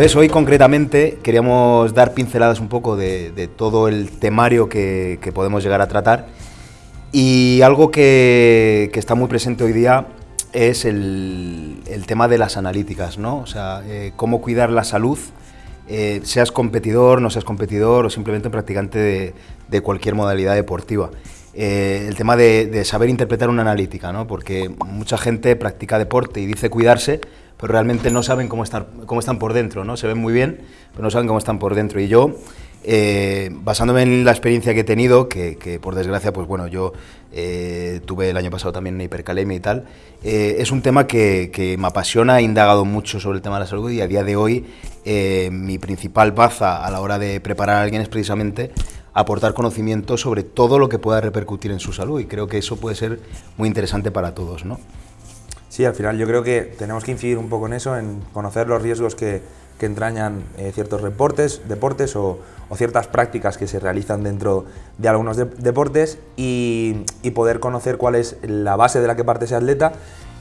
Entonces hoy concretamente queríamos dar pinceladas un poco de, todo el temario que, podemos llegar a tratar y algo que, está muy presente hoy día es el, tema de las analíticas, ¿no? O sea, eh, cómo cuidar la salud, eh, seas competidor, no seas competidor o simplemente practicante de, cualquier modalidad deportiva. Eh, el tema de, saber interpretar una analítica, ¿no? porque mucha gente practica deporte y dice cuidarse, pero realmente no saben cómo, estar, cómo están por dentro, ¿no? Se ven muy bien, pero no saben cómo están por dentro. Y yo, eh, basándome en la experiencia que he tenido, que, por desgracia, pues bueno, yo eh, tuve el año pasado también una hipercalemia y tal, eh, es un tema que, me apasiona, he indagado mucho sobre el tema de la salud y a día de hoy mi principal baza a la hora de preparar a alguien es precisamente aportar conocimiento sobre todo lo que pueda repercutir en su salud y creo que eso puede ser muy interesante para todos, ¿no? Sí, al final yo creo que tenemos que incidir un poco en eso, en conocer los riesgos que, entrañan eh, ciertos deportes, deportes o, ciertas prácticas que se realizan dentro de algunos deportes y, poder conocer cuál es la base de la que parte ese atleta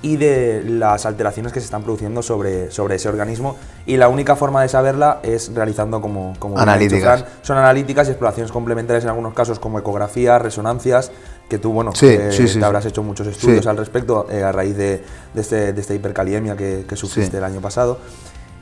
y de las alteraciones que se están produciendo sobre, sobre ese organismo y la única forma de saberla es realizando como, como analíticas. son analíticas y exploraciones complementarias en algunos casos como ecografías, resonancias que tú, bueno, sí, eh, te habrás hecho muchos estudios al respecto eh, a raíz de, este, de, esta hipercaliemia que, que sufriste el año pasado.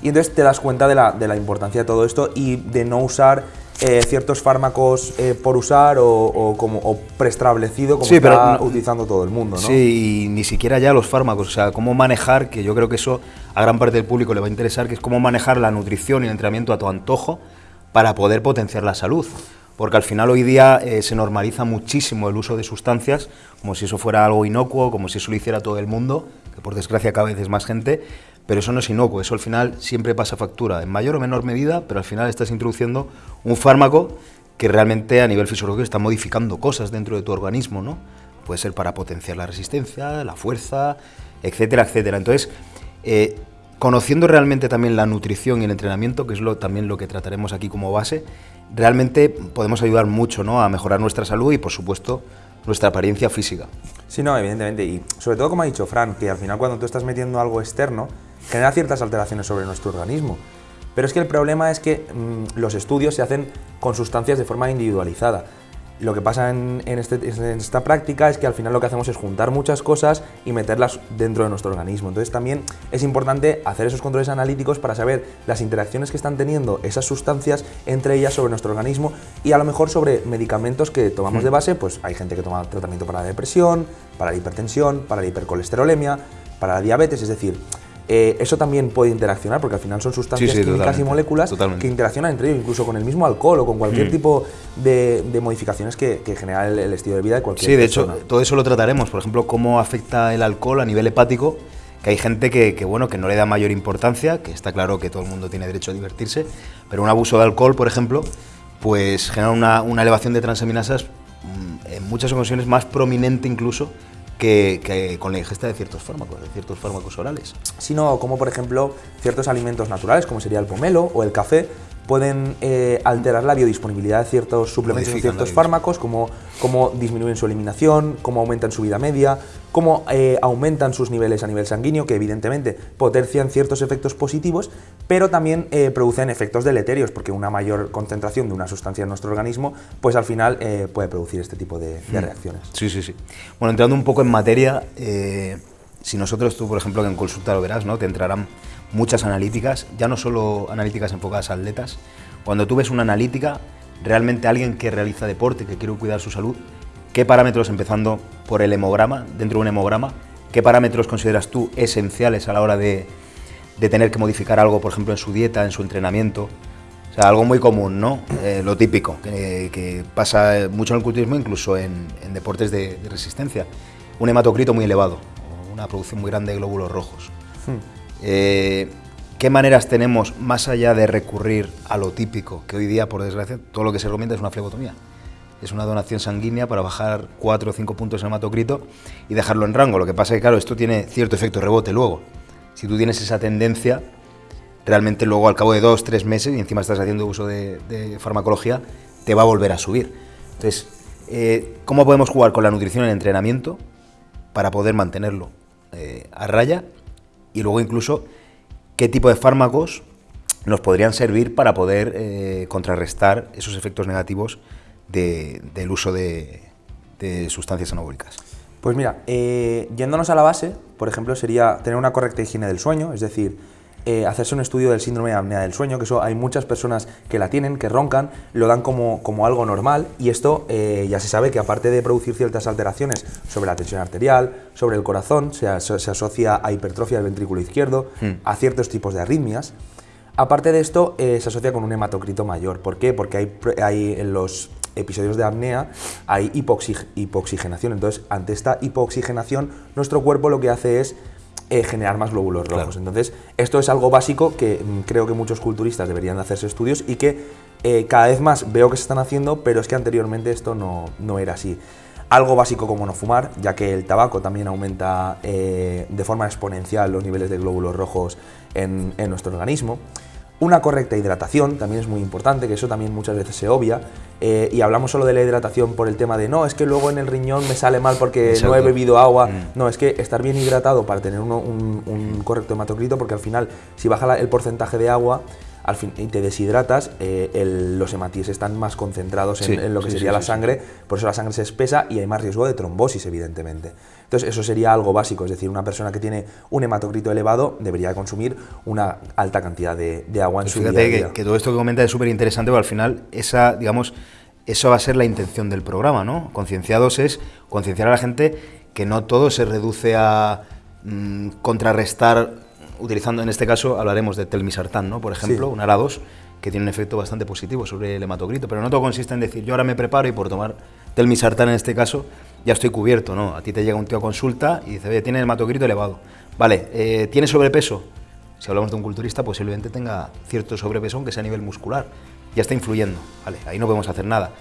Y entonces te das cuenta de la, de la importancia de todo esto y de no usar eh, ciertos fármacos por usar o, como o preestablecido como está utilizando todo el mundo, ¿no? Sí, y ni siquiera ya los fármacos, o sea, cómo manejar, que yo creo que eso a gran parte del público le va a interesar, que es cómo manejar la nutrición y el entrenamiento a tu antojo para poder potenciar la salud porque al final hoy día eh, se normaliza muchísimo el uso de sustancias, como si eso fuera algo inocuo, como si eso lo hiciera todo el mundo, que por desgracia cada vez es más gente, pero eso no es inocuo, eso al final siempre pasa factura, en mayor o menor medida, pero al final estás introduciendo un fármaco que realmente a nivel fisiológico está modificando cosas dentro de tu organismo, ¿no? Puede ser para potenciar la resistencia, la fuerza, etcétera, etcétera. Entonces, eh, conociendo realmente también la nutrición y el entrenamiento, que es lo, también lo que trataremos aquí como base, realmente podemos ayudar mucho ¿no? a mejorar nuestra salud y, por supuesto, nuestra apariencia física. Sí, no, evidentemente. Y sobre todo, como ha dicho Fran, que al final cuando tú estás metiendo algo externo, genera ciertas alteraciones sobre nuestro organismo. Pero es que el problema es que mm, los estudios se hacen con sustancias de forma individualizada. Lo que pasa este, en, esta práctica es que al final lo que hacemos es juntar muchas cosas y meterlas dentro de nuestro organismo. Entonces también es importante hacer esos controles analíticos para saber las interacciones que están teniendo esas sustancias entre ellas sobre nuestro organismo y a lo mejor sobre medicamentos que tomamos de base, pues hay gente que toma tratamiento para la depresión, para la hipertensión, para la hipercolesterolemia, para la diabetes, es decir, eh, eso también puede interaccionar, porque al final son sustancias químicas y moléculas que interaccionan entre ellos, incluso con el mismo alcohol o con cualquier mm. tipo de, modificaciones que, genera el, estilo de vida de cualquier Sí, de hecho, todo eso lo trataremos. Por ejemplo, cómo afecta el alcohol a nivel hepático, que hay gente que, bueno, que no le da mayor importancia, que está claro que todo el mundo tiene derecho a divertirse, pero un abuso de alcohol, por ejemplo, pues genera una, una elevación de transaminasas mm, en muchas ocasiones más prominente incluso que, con la ingesta de ciertos fármacos, de ciertos fármacos orales. Sino como por ejemplo ciertos alimentos naturales, como sería el pomelo o el café, pueden eh, alterar la biodisponibilidad de ciertos suplementos y ciertos fármacos, como cómo disminuyen su eliminación, cómo aumentan su vida media, cómo eh, aumentan sus niveles a nivel sanguíneo, que evidentemente potencian ciertos efectos positivos, pero también eh, producen efectos deleterios, porque una mayor concentración de una sustancia en nuestro organismo, pues al final puede producir este tipo de, de, hmm. reacciones. Sí, sí, sí. Bueno, entrando un poco en materia, si nosotros tú, por ejemplo, en consulta lo verás, ¿no? Te entrarán muchas analíticas, ya no solo analíticas enfocadas a atletas. Cuando tú ves una analítica, realmente alguien que realiza deporte, que quiere cuidar su salud, ¿qué parámetros, empezando por el hemograma, dentro de un hemograma, qué parámetros consideras tú esenciales a la hora de, tener que modificar algo, por ejemplo, en su dieta, en su entrenamiento? O sea, algo muy común, ¿no? Eh, lo típico, que, pasa mucho en el culturismo, incluso en, deportes de, resistencia. Un hematocrito muy elevado, una producción muy grande de glóbulos rojos. Hmm. Eh, ¿Qué maneras tenemos, más allá de recurrir a lo típico, que hoy día, por desgracia, todo lo que se recomienda es una flebotomía? Es una donación sanguínea para bajar 4 o 5 puntos en hematocrito y dejarlo en rango. Lo que pasa es que, claro, esto tiene cierto efecto rebote luego. Si tú tienes esa tendencia, realmente luego al cabo de 2, 3 meses, y encima estás haciendo uso de, farmacología, te va a volver a subir. Entonces, eh, ¿cómo podemos jugar con la nutrición en el entrenamiento para poder mantenerlo eh, a raya y luego incluso qué tipo de fármacos nos podrían servir para poder eh, contrarrestar esos efectos negativos del uso de, sustancias anabólicas. Pues mira, eh, yéndonos a la base, por ejemplo, sería tener una correcta higiene del sueño, es decir, eh, hacerse un estudio del síndrome de apnea del sueño, que eso hay muchas personas que la tienen, que roncan, lo dan como, como algo normal y esto eh, ya se sabe que aparte de producir ciertas alteraciones sobre la tensión arterial, sobre el corazón, se, asocia a hipertrofia del ventrículo izquierdo, hmm. a ciertos tipos de arritmias. Aparte de esto, eh, se asocia con un hematocrito mayor. ¿Por qué? Porque hay, hay en los episodios de apnea hay hipoxigenación. Entonces, ante esta hipoxigenación, nuestro cuerpo lo que hace es eh, generar más glóbulos rojos. Entonces, esto es algo básico que mm, creo que muchos culturistas deberían de hacerse estudios y que eh, cada vez más veo que se están haciendo, pero es que anteriormente esto no, no era así. Algo básico como no fumar, ya que el tabaco también aumenta eh, de forma exponencial los niveles de glóbulos rojos en, en nuestro organismo. Una correcta hidratación también es muy importante, que eso también muchas veces se obvia. Eh, y hablamos solo de la hidratación por el tema de no, es que luego en el riñón me sale mal porque no he bebido agua. Mm. No, es que estar bien hidratado para tener un, correcto hematocrito, porque al final, si baja el porcentaje de agua, al fin, y te deshidratas, eh, los hematíes están más concentrados en, lo que sería la sangre, por eso la sangre se espesa y hay más riesgo de trombosis, evidentemente. Entonces, eso sería algo básico, es decir, una persona que tiene un hematocrito elevado debería consumir una alta cantidad de, agua en pues su día, a día. Que, que, todo esto que comenta es súper interesante, porque al final, esa, digamos, eso va a ser la intención del programa, ¿no? Concienciados es concienciar a la gente que no todo se reduce a mm, contrarrestar utilizando en este caso hablaremos de telmisartán, ¿no? Por ejemplo, un ARA2 que tiene un efecto bastante positivo sobre el hematocrito, pero no todo consiste en decir yo ahora me preparo y por tomar telmisartán en este caso ya estoy cubierto, ¿no? A ti te llega un tío a consulta y dice, oye, tiene hematocrito elevado. Vale, eh, ¿tiene sobrepeso? Si hablamos de un culturista, posiblemente tenga cierto sobrepeso, aunque sea a nivel muscular. Ya está influyendo, vale, ahí no podemos hacer nada.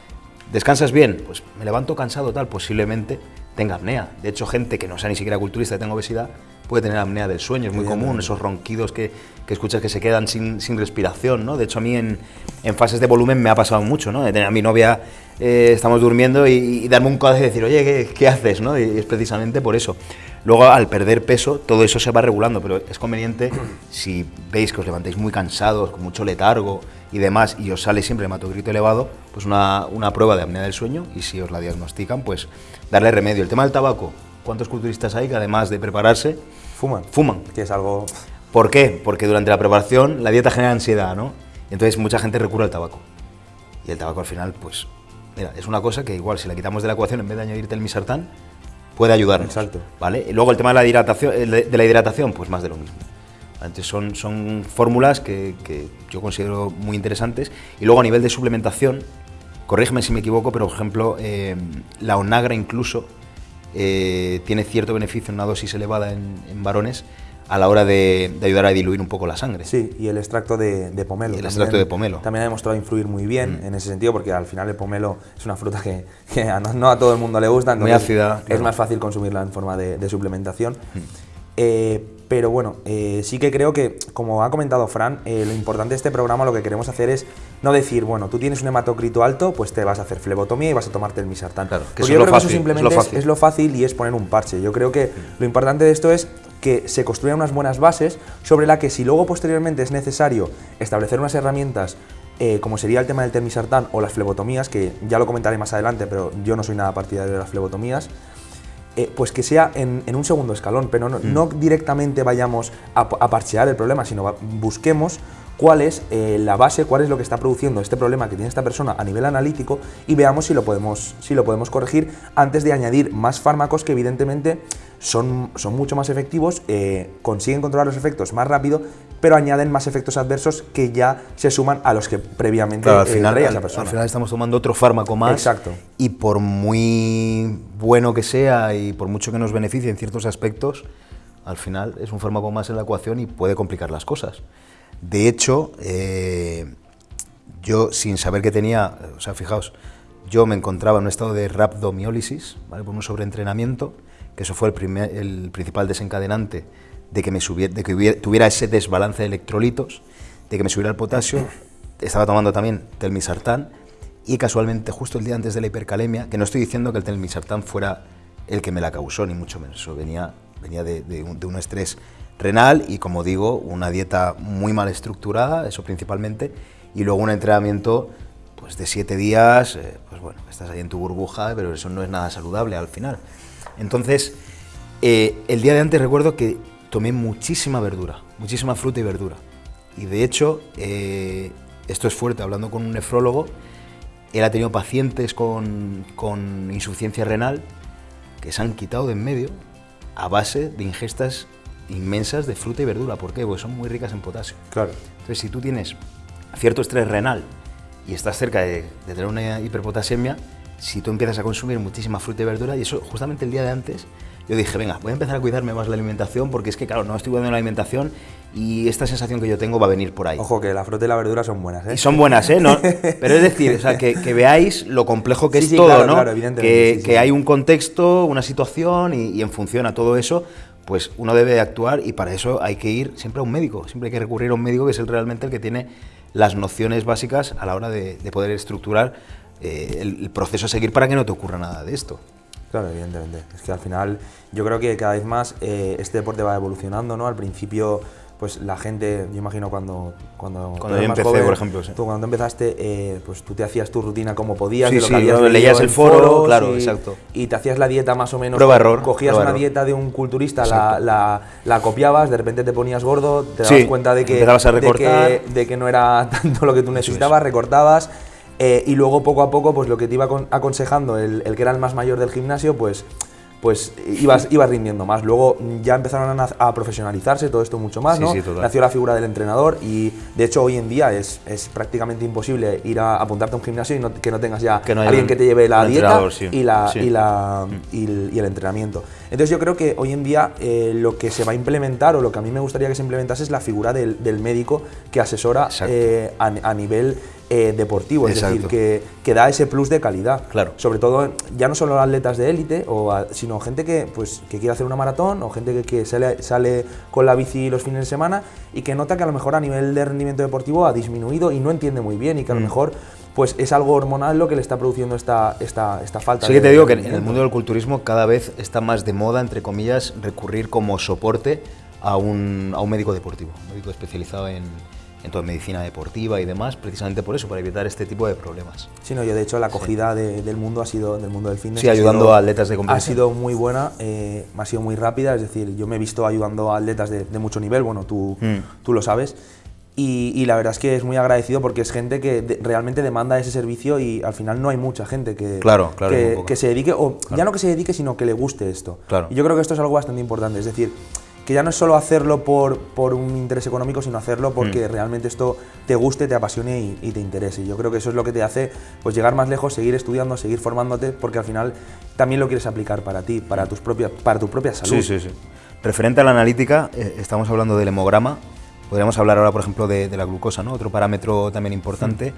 ¿Descansas bien? Pues me levanto cansado, tal, posiblemente tenga apnea. De hecho, gente que no sea ni siquiera culturista y tenga obesidad, puede tener apnea del sueño, es muy común, esos ronquidos que, que, escuchas que se quedan sin, sin, respiración, ¿no? De hecho, a mí en, en, fases de volumen me ha pasado mucho, ¿no? De tener a mi novia, eh, estamos durmiendo y, darme un codazo y decir, oye, ¿qué, ¿qué, haces, no? Y es precisamente por eso. Luego, al perder peso, todo eso se va regulando, pero es conveniente, si veis que os levantáis muy cansados, con mucho letargo y demás, y os sale siempre hematocrito elevado, pues una, una prueba de apnea del sueño, y si os la diagnostican, pues darle remedio. El tema del tabaco, ¿cuántos culturistas hay que además de prepararse, fuman? Fuman. Que es algo... ¿Por qué? Porque durante la preparación la dieta genera ansiedad, ¿no? Entonces mucha gente recurre al tabaco. Y el tabaco al final, pues, mira, es una cosa que igual si la quitamos de la ecuación en vez de añadirte el misartán, puede ayudarnos. Exacto. ¿Vale? Y luego el tema de la hidratación, de la hidratación pues más de lo mismo. Entonces son, son fórmulas que, que, yo considero muy interesantes. Y luego a nivel de suplementación, corrígeme si me equivoco, pero por ejemplo, eh, la onagra incluso eh, tiene cierto beneficio en una dosis elevada en, varones a la hora de, ayudar a diluir un poco la sangre. Sí, y el extracto de, pomelo. el extracto de pomelo. También ha demostrado influir muy bien mm. en ese sentido, porque al final el pomelo es una fruta que, no, a todo el mundo le gusta, muy ácida. Es más fácil consumirla en forma de, suplementación. Mm. Eh, pero bueno, eh, sí que creo que, como ha comentado Fran, eh, lo importante de este programa lo que queremos hacer es no decir, bueno, tú tienes un hematocrito alto, pues te vas a hacer flebotomía y vas a tomarte el misartán. Claro, que yo creo que eso simplemente es lo, fácil. y es poner un parche. Yo creo que lo importante de esto es que se construyan unas buenas bases sobre la que si luego posteriormente es necesario establecer unas herramientas como sería el tema del termisartán o las flebotomías, que ya lo comentaré más adelante, pero yo no soy nada partidario de las flebotomías, eh, pues que sea en, un segundo escalón, pero no, mm. directamente vayamos a, parchear el problema, sino busquemos cuál es eh, la base, cuál es lo que está produciendo este problema que tiene esta persona a nivel analítico y veamos si lo podemos, si lo podemos corregir antes de añadir más fármacos que evidentemente son, son mucho más efectivos, eh, consiguen controlar los efectos más rápido, pero añaden más efectos adversos que ya se suman a los que previamente al final, esa persona. Al final estamos tomando otro fármaco más. Exacto. Y por muy bueno que sea y por mucho que nos beneficie en ciertos aspectos, al final es un fármaco más en la ecuación y puede complicar las cosas. De hecho, eh, yo sin saber que tenía, o sea, fijaos, yo me encontraba en un estado de rhabdomiólisis, ¿vale? por un sobreentrenamiento, que eso fue el, primer, el principal desencadenante de que, me subiera, de que tuviera ese desbalance de electrolitos, de que me subiera el potasio, estaba tomando también telmisartán y casualmente justo el día antes de la hipercalemia, que no estoy diciendo que el telmisartán fuera el que me la causó, ni mucho menos, eso venía, venía de, un, estrés renal y, como digo, una dieta muy mal estructurada, eso principalmente, y luego un entrenamiento pues, de siete días, eh, pues bueno, estás ahí en tu burbuja, pero eso no es nada saludable al final. Entonces, eh, el día de antes recuerdo que tomé muchísima verdura, muchísima fruta y verdura. Y de hecho, eh, esto es fuerte, hablando con un nefrólogo, él ha tenido pacientes con, con insuficiencia renal que se han quitado de en medio a base de ingestas inmensas de fruta y verdura. ¿Por qué? Porque son muy ricas en potasio. Claro. Entonces, si tú tienes cierto estrés renal y estás cerca de, de tener una hiperpotasemia, si tú empiezas a consumir muchísima fruta y verdura, y eso justamente el día de antes, yo dije, venga, voy a empezar a cuidarme más la alimentación porque es que, claro, no estoy cuidando la alimentación y esta sensación que yo tengo va a venir por ahí. Ojo, que la fruta y la verdura son buenas, ¿eh? Y son buenas, ¿eh? No, pero es decir, o sea, que, que veáis lo complejo que Sí, es sí, todo, claro, ¿no? claro, evidentemente, que, sí, sí. que hay un contexto, una situación y, y en función a todo eso, pues uno debe de actuar y para eso hay que ir siempre a un médico, siempre hay que recurrir a un médico que es el, realmente el que tiene las nociones básicas a la hora de, de poder estructurar eh, el, el proceso a seguir para que no te ocurra nada de esto. Claro, evidentemente. Es que al final yo creo que cada vez más eh, este deporte va evolucionando, ¿no? Al principio, pues la gente, yo imagino cuando... Cuando, Cuando yo empecé, por ejemplo, sí. Tú cuando empezaste, eh, pues tú te hacías tu rutina como podías. Sí, de lo sí, que habías leías el foro, foros claro, y- exacto. Y te hacías la dieta más o menos... Prueba error, Cogías prueba una error. dieta de un culturista, la, la, la copiabas, de repente te ponías gordo, te dabas Sí, cuenta de que, a de que, de que no era tanto lo que tú necesitabas, recortabas. Eh, y luego poco a poco, pues lo que te iba acon- aconsejando el, el que era el más mayor del gimnasio, pues pues ibas, ibas rindiendo más. Luego mm, ya empezaron a, a profesionalizarse todo esto mucho más, Sí, ¿no? sí. Nació la figura del entrenador y de hecho hoy en día es, es prácticamente imposible ir a apuntarte a un gimnasio y no- que no tengas ya Que no alguien un- que te lleve la dieta sí. y, la, y, la, y, el, y el entrenamiento. Entonces yo creo que hoy en día eh, lo que se va a implementar o lo que a mí me gustaría que se implementase es la figura del, del médico que asesora eh, a, a nivel eh, deportivo, es decir, que, que da ese plus de calidad. Claro. Sobre todo, ya no solo atletas de élite, o a- sino gente que, pues, que quiere hacer una maratón o gente que, que sale, sale con la bici los fines de semana y que nota que a lo mejor a nivel de rendimiento deportivo ha disminuido y no entiende muy bien y que a lo Mm. mejor pues es algo hormonal lo que le está produciendo esta, esta, esta falta Sí que te digo que en el mundo del culturismo cada vez está más de moda, entre comillas, recurrir como soporte a un, a un médico deportivo, un médico especializado en, en toda medicina deportiva y demás, precisamente por eso, para evitar este tipo de problemas. Sí, no, y de hecho la acogida de- del mundo ha sido del mundo del fitness Sí, ha ayudando sido- a atletas de ha competición. sido muy buena eh, ha sido muy rápida es decir yo me he visto ayudando a atletas de, de mucho nivel bueno tú Mm. tú lo sabes y, y la verdad es que es muy agradecido porque es gente que de- realmente demanda ese servicio y al final no hay mucha gente que, Claro, claro, que, que se dedique, o ya no que se dedique, sino que le guste esto. Claro. Y yo creo que esto es algo bastante importante, es decir, que ya no es solo hacerlo por, por un interés económico, sino hacerlo Mm. porque realmente esto te guste, te apasione y, y te interese. Y yo creo que eso es lo que te hace pues, llegar más lejos, seguir estudiando, seguir formándote, porque al final también lo quieres aplicar para ti, para, tus propias, para tu propia salud. Sí, sí, sí. Referente a la analítica, eh, estamos hablando del hemograma. Podríamos hablar ahora, por ejemplo, de, de la glucosa, ¿no? otro parámetro también importante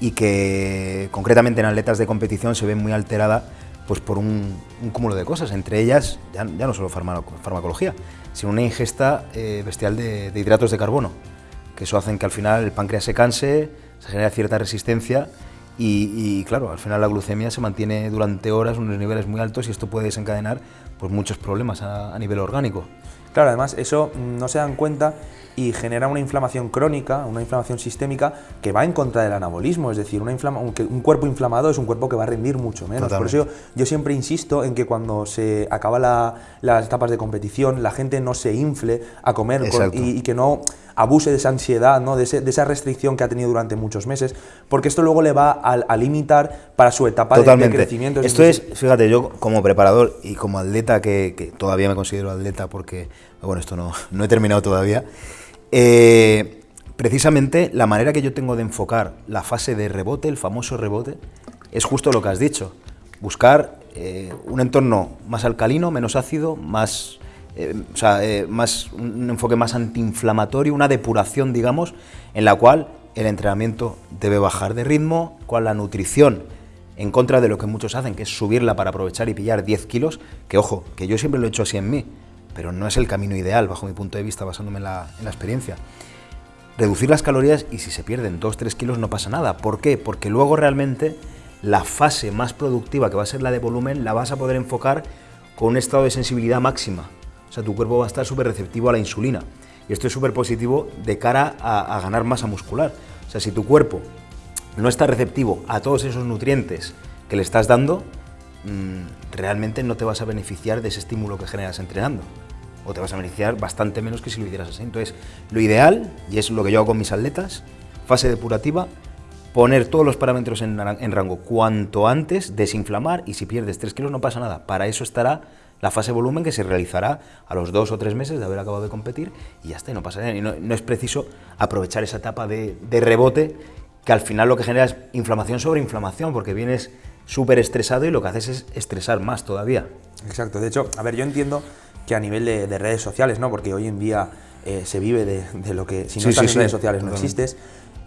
y que concretamente en atletas de competición se ve muy alterada pues, por un, un cúmulo de cosas, entre ellas ya, ya no solo farma- farmacología, sino una ingesta eh, bestial de, hidratos de carbono, que eso hacen que al final el páncreas se canse, se genera cierta resistencia y, claro, al final la glucemia se mantiene durante horas, unos niveles muy altos y esto puede desencadenar pues, muchos problemas a nivel orgánico. Claro, además eso no se dan cuenta y genera una inflamación crónica, una inflamación sistémica que va en contra del anabolismo, es decir, una un, cuerpo inflamado es un cuerpo que va a rendir mucho menos. Por eso yo, yo siempre insisto en que cuando se acaba la- las etapas de competición, la gente no se infle a comer con- Exacto. y, y que no abuse de esa ansiedad, ¿no? de, ese- de esa restricción que ha tenido durante muchos meses, porque esto luego le va a, a limitar para su etapa de- crecimiento. Esto es, fíjate, yo como preparador y como atleta, que, que todavía me considero atleta porque, bueno, esto no, no he terminado todavía, eh, precisamente la manera que yo tengo de enfocar la fase de rebote, el famoso rebote, es justo lo que has dicho. Buscar eh, un entorno más alcalino, menos ácido, más, eh, o sea, eh, más, un enfoque más antiinflamatorio, una depuración, digamos, en la cual el entrenamiento debe bajar de ritmo, cual la nutrición en contra de lo que muchos hacen, que es subirla para aprovechar y pillar 10 kilos, que ojo, que yo siempre lo he hecho así en mí, pero no es el camino ideal bajo mi punto de vista, basándome en la experiencia. Reducir las calorías y si se pierden 2-3 kilos no pasa nada. ¿Por qué? Porque luego realmente la fase más productiva, que va a ser la de volumen, la vas a poder enfocar con un estado de sensibilidad máxima. O sea, tu cuerpo va a estar súper receptivo a la insulina. Y esto es súper positivo de cara a, ganar masa muscular. O sea, si tu cuerpo no está receptivo a todos esos nutrientes que le estás dando, mm, realmente no te vas a beneficiar de ese estímulo que generas entrenando. O te vas a beneficiar bastante menos que si lo hicieras así. Entonces, lo ideal, y es lo que yo hago con mis atletas, fase depurativa, poner todos los parámetros en, en rango cuanto antes, desinflamar y si pierdes 3 kilos no pasa nada. Para eso estará la fase volumen que se realizará a los dos o tres meses de haber acabado de competir y ya está, y no pasa nada. Y no, no es preciso aprovechar esa etapa de, de, rebote que al final lo que genera es inflamación sobre inflamación, porque vienes súper estresado y lo que haces es estresar más todavía. Exacto, de hecho, a ver, yo entiendo que a nivel de, de redes sociales, ¿no? Porque hoy en día eh, se vive de, de, lo que, si no sí, estás sí, en sí, redes sociales no existes,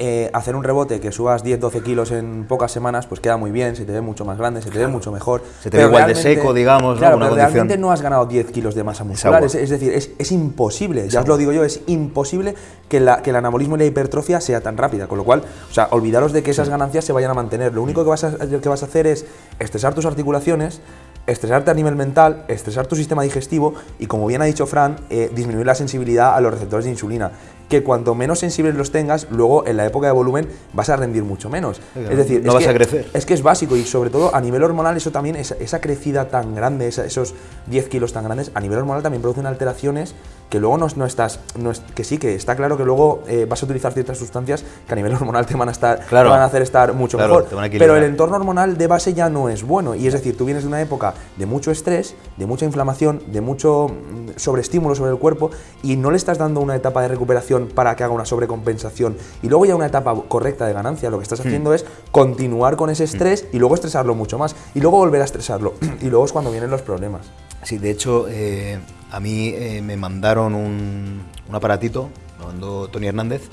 eh, hacer un rebote que subas 10-12 kilos en pocas semanas, pues queda muy bien, se te ve mucho más grande, se te ve mucho mejor. Se te ve igual de seco, digamos, claro, ¿no? pero realmente no has ganado 10 kilos de masa muscular. Es, es, decir, es, es imposible, ya os lo digo yo, es imposible que, la, que, el anabolismo y la hipertrofia sea tan rápida. Con lo cual, o sea, olvidaros de que esas ganancias se vayan a mantener. Lo único que vas a, que vas a hacer es estresar tus articulaciones, estresarte a nivel mental, estresar tu sistema digestivo y, como bien ha dicho Fran, eh, disminuir la sensibilidad a los receptores de insulina. Que cuanto menos sensibles los tengas, luego en la época de volumen vas a rendir mucho menos. es decir, no es vas que, a crecer. Es que es básico y sobre todo a nivel hormonal eso también, esa, esa crecida tan grande, esa, esos 10 kilos tan grandes, a nivel hormonal también producen alteraciones que luego no, no estás, no es, que sí, que está claro que luego eh, vas a utilizar ciertas sustancias que a nivel hormonal te van a, estar, claro. te van a hacer estar mucho claro, mejor. Pero el entorno hormonal de base ya no es bueno y es decir, tú vienes de una época de mucho estrés, de mucha inflamación, de mucho mm, sobreestímulo sobre el cuerpo y no le estás dando una etapa de recuperación para que haga una sobrecompensación y luego ya una etapa correcta de ganancia, lo que estás haciendo mm. es continuar con ese estrés mm. y luego estresarlo mucho más y luego volver a estresarlo y luego es cuando vienen los problemas. Sí, de hecho, eh, a mí eh, me mandaron un, un, aparatito, lo mandó Tony Hernández,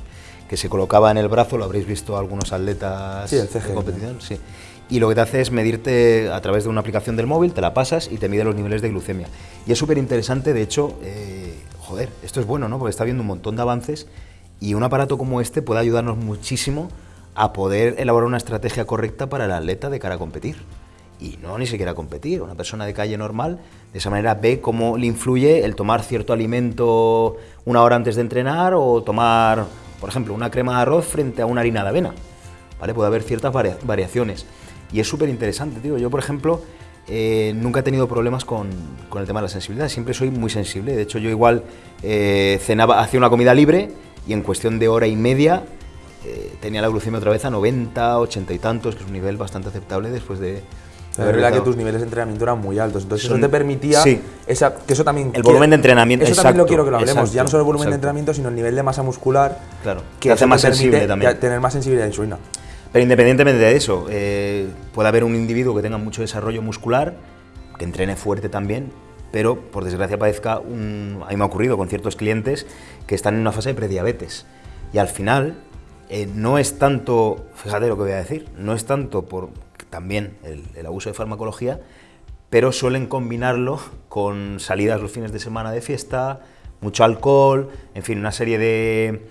que se colocaba en el brazo, lo habréis visto algunos atletas sí, el CG, de competición, sí. Y lo que te hace es medirte a través de una aplicación del móvil, te la pasas y te mide los niveles de glucemia. Y es súper interesante, de hecho, eh, joder, esto es bueno, ¿no? Porque está viendo un montón de avances y un aparato como este puede ayudarnos muchísimo a poder elaborar una estrategia correcta para el atleta de cara a competir y no ni siquiera competir. Una persona de calle normal, de esa manera ve cómo le influye el tomar cierto alimento una hora antes de entrenar o tomar, por ejemplo, una crema de arroz frente a una harina de avena. ¿Vale? Puede haber ciertas varia variaciones. Y es súper interesante, tío. Yo, por ejemplo, eh, nunca he tenido problemas con, con, el tema de la sensibilidad. Siempre soy muy sensible. De hecho, yo igual eh, cenaba, hacía una comida libre y en cuestión de hora y media eh, tenía la glucemia otra vez a 90, 80 y tantos, que es un nivel bastante aceptable después de, es verdad que tus niveles de entrenamiento eran muy altos, entonces Son, eso te permitía sí. esa, que eso también el volumen de entrenamiento. Eso exacto, también lo quiero que lo hablemos, exacto, ya no solo el volumen exacto. de entrenamiento, sino el nivel de masa muscular, claro, que te hace más sensible también. tener más sensibilidad a la insulina. Pero independientemente de eso, eh, puede haber un individuo que tenga mucho desarrollo muscular, que entrene fuerte también, pero por desgracia padezca un. A mí me ha ocurrido con ciertos clientes que están en una fase de prediabetes. Y al final, eh, no es tanto, fíjate lo que voy a decir, no es tanto por también el, el, abuso de farmacología, pero suelen combinarlo con salidas los fines de semana de fiesta, mucho alcohol, en fin, una serie de,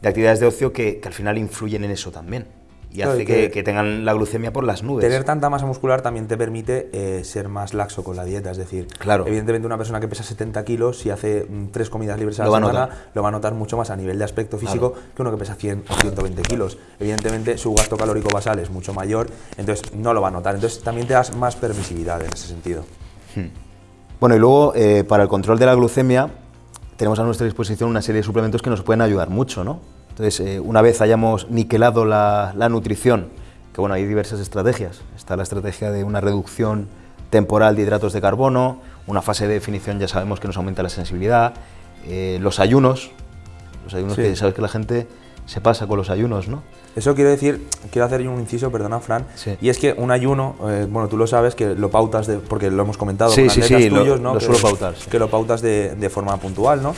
de actividades de ocio que, al final influyen en eso también. Y hace que, que, tengan la glucemia por las nubes. Tener tanta masa muscular también te permite eh, ser más laxo con la dieta. Es decir, claro. evidentemente una persona que pesa 70 kilos, si hace mm, tres comidas libres a la semana, notar. lo va a notar mucho más a nivel de aspecto físico Claro. que uno que pesa 100 o 120 kilos. Evidentemente su gasto calórico basal es mucho mayor, entonces no lo va a notar. Entonces también te das más permisividad en ese sentido. Bueno, y luego eh, para el control de la glucemia tenemos a nuestra disposición una serie de suplementos que nos pueden ayudar mucho, ¿no? Entonces, eh, una vez hayamos niquelado la, la, nutrición, que bueno, hay diversas estrategias. Está la estrategia de una reducción temporal de hidratos de carbono, una fase de definición ya sabemos que nos aumenta la sensibilidad, eh, los ayunos, los ayunos sí. que sabes que la gente se pasa con los ayunos, ¿no? Eso quiero decir, quiero hacer un inciso, perdona Fran, sí. y es que un ayuno, eh, bueno, tú lo sabes, que lo pautas, de, porque lo hemos comentado sí, con sí, tuyos, lo, ¿no? Lo que, suelo pautar. Que lo pautas de, de forma puntual, ¿no?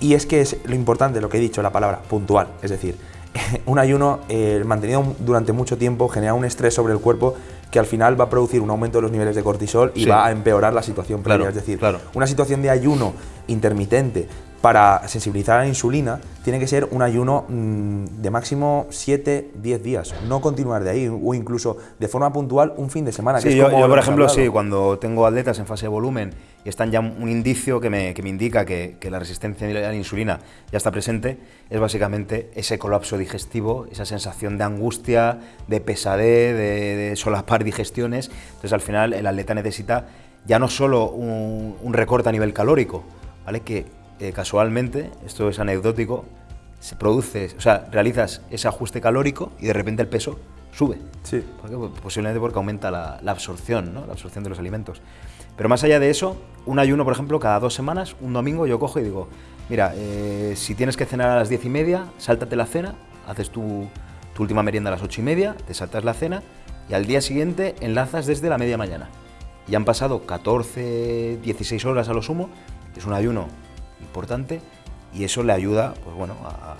Y es que es lo importante, lo que he dicho, la palabra puntual. Es decir, un ayuno eh, mantenido durante mucho tiempo genera un estrés sobre el cuerpo que al final va a producir un aumento de los niveles de cortisol y sí. va a empeorar la situación previa. Claro, es decir, claro. una situación de ayuno intermitente para sensibilizar a la insulina, tiene que ser un ayuno mm, de máximo 7, 10 días, no continuar de ahí, o incluso de forma puntual un fin de semana. Sí, yo, por ejemplo, sí, cuando tengo atletas en fase de volumen y están ya un indicio que me, que me indica que, que, la resistencia a la insulina ya está presente, es básicamente ese colapso digestivo, esa sensación de angustia, de pesadez, de, de solapar digestiones. Entonces, al final, el atleta necesita ya no solo un, un recorte a nivel calórico, ¿vale? Que eh, casualmente, esto es anecdótico, se produce, o sea, realizas ese ajuste calórico y de repente el peso sube. Sí. Pues posiblemente porque aumenta la, absorción, ¿no? La absorción de los alimentos. Pero más allá de eso, un ayuno, por ejemplo, cada dos semanas, un domingo, yo cojo y digo, mira, eh, si tienes que cenar a las diez y media, sáltate la cena, haces tu, tu última merienda a las ocho y media, te saltas la cena y al día siguiente enlazas desde la media mañana. Y han pasado 14, 16 horas a lo sumo, es un ayuno importante y eso le ayuda pues bueno, a,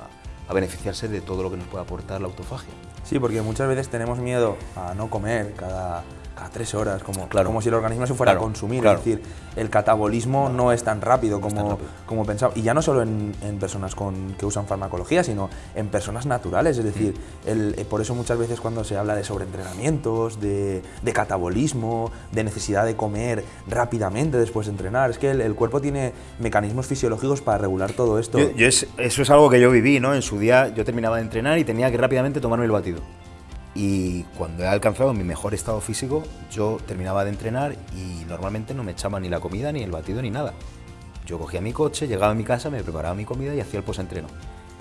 a beneficiarse de todo lo que nos puede aportar la autofagia. Sí, porque muchas veces tenemos miedo a no comer cada a tres horas, como, como si el organismo se fuera a consumir. Es decir, el catabolismo no, es tan rápido como, como pensaba. Y ya no solo en, personas con, que usan farmacología, sino en personas naturales. Es decir, el, eh, por eso muchas veces cuando se habla de sobreentrenamientos, de, de, catabolismo, de necesidad de comer rápidamente después de entrenar, es que el, cuerpo tiene mecanismos fisiológicos para regular todo esto. eso es algo que yo viví, ¿no? En su día yo terminaba de entrenar y tenía que rápidamente tomarme el batido. Y cuando he alcanzado mi mejor estado físico, yo terminaba de entrenar y normalmente no me echaba ni la comida, ni el batido, ni nada. Yo cogía mi coche, llegaba a mi casa, me preparaba mi comida y hacía el post-entreno,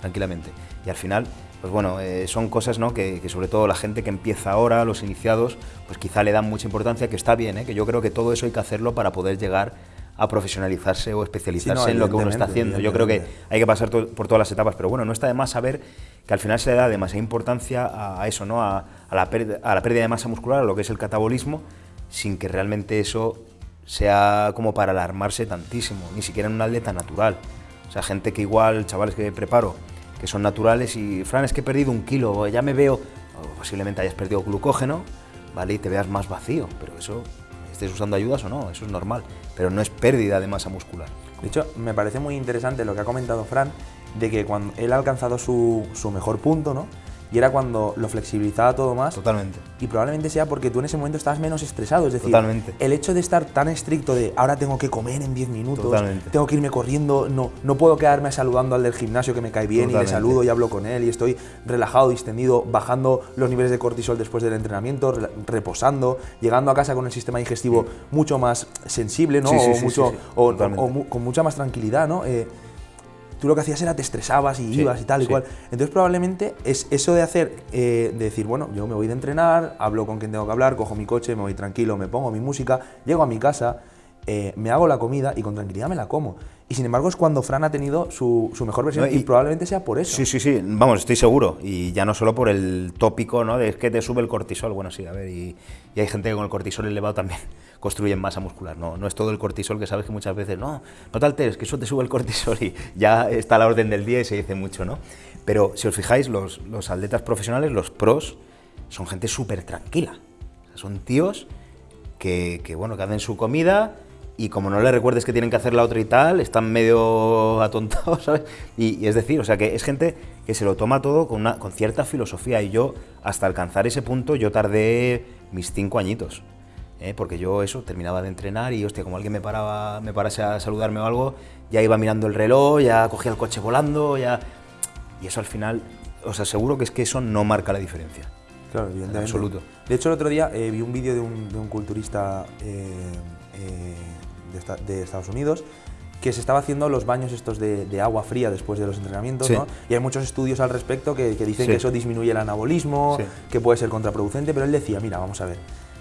tranquilamente. Y al final, pues bueno, eh, son cosas ¿no? que, sobre todo la gente que empieza ahora, los iniciados, pues quizá le dan mucha importancia, que está bien, ¿eh? que yo creo que todo eso hay que hacerlo para poder llegar a profesionalizarse o especializarse en lo que uno está haciendo. Yo creo que hay que pasar por todas las etapas, pero bueno, no está de más saber que al final se le da demasiada importancia a, eso, ¿no? A, la pérdida, a la pérdida de masa muscular, a lo que es el catabolismo, sin que realmente eso sea como para alarmarse tantísimo, ni siquiera en un atleta natural. O sea, gente que igual, chavales que preparo, que son naturales y, Fran, es que he perdido un kilo, ya me veo, posiblemente hayas perdido glucógeno, ¿vale? Y te veas más vacío, pero eso, estés usando ayudas o no, eso es normal, pero no es pérdida de masa muscular. De hecho, me parece muy interesante lo que ha comentado Fran, de que cuando él ha alcanzado su, su mejor punto, ¿no? Y era cuando lo flexibilizaba todo más. Totalmente. Y probablemente sea porque tú en ese momento estabas menos estresado. Es decir, Totalmente. el hecho de estar tan estricto de ahora tengo que comer en 10 minutos, tengo que irme corriendo, no, no puedo quedarme saludando al del gimnasio que me cae bien y le saludo y hablo con él y estoy relajado, distendido, bajando los niveles de cortisol después del entrenamiento, reposando, llegando a casa con el sistema digestivo mucho más sensible, ¿no? o, mucho, o, con mucha más tranquilidad, ¿no? Eh, tú lo que hacías era te estresabas y ibas y tal y cual. Entonces probablemente es eso de hacer, eh, de decir, bueno, yo me voy de entrenar, hablo con quien tengo que hablar, cojo mi coche, me voy tranquilo, me pongo mi música, llego a mi casa, eh, me hago la comida y con tranquilidad me la como. Y sin embargo es cuando Fran ha tenido su, mejor versión y, probablemente sea por eso. Sí, sí, sí, vamos, estoy seguro. Y ya no solo por el tópico, ¿no? De que te sube el cortisol. Bueno, sí, a ver, y, hay gente que con el cortisol elevado también construyen masa muscular. No, no es todo el cortisol que sabes que muchas veces, no, no te alteres, que eso te sube el cortisol y ya está a la orden del día y se dice mucho, ¿no? Pero si os fijáis, los, los atletas profesionales, los pros, son gente súper tranquila. son tíos que, que, bueno, que hacen su comida y como no le recuerdes que tienen que hacer la otra y tal, están medio atontados, ¿sabes? Y, es decir, o sea, que es gente que se lo toma todo con, una, con cierta filosofía y yo, hasta alcanzar ese punto, yo tardé mis cinco añitos. ¿eh? Porque yo eso, terminaba de entrenar y, hostia, como alguien me, paraba, me parase a saludarme o algo, ya iba mirando el reloj, ya cogía el coche volando, ya... Y eso al final, os aseguro que es que eso no marca la diferencia. Claro, evidentemente. En absoluto. De hecho, el otro día eh, vi un vídeo de un, de un culturista... Eh, de, Estados Unidos que se estaba haciendo los baños estos de, agua fría después de los entrenamientos, ¿no? Y hay muchos estudios al respecto que, dicen que eso disminuye el anabolismo, que puede ser contraproducente, pero él decía, mira, vamos a ver,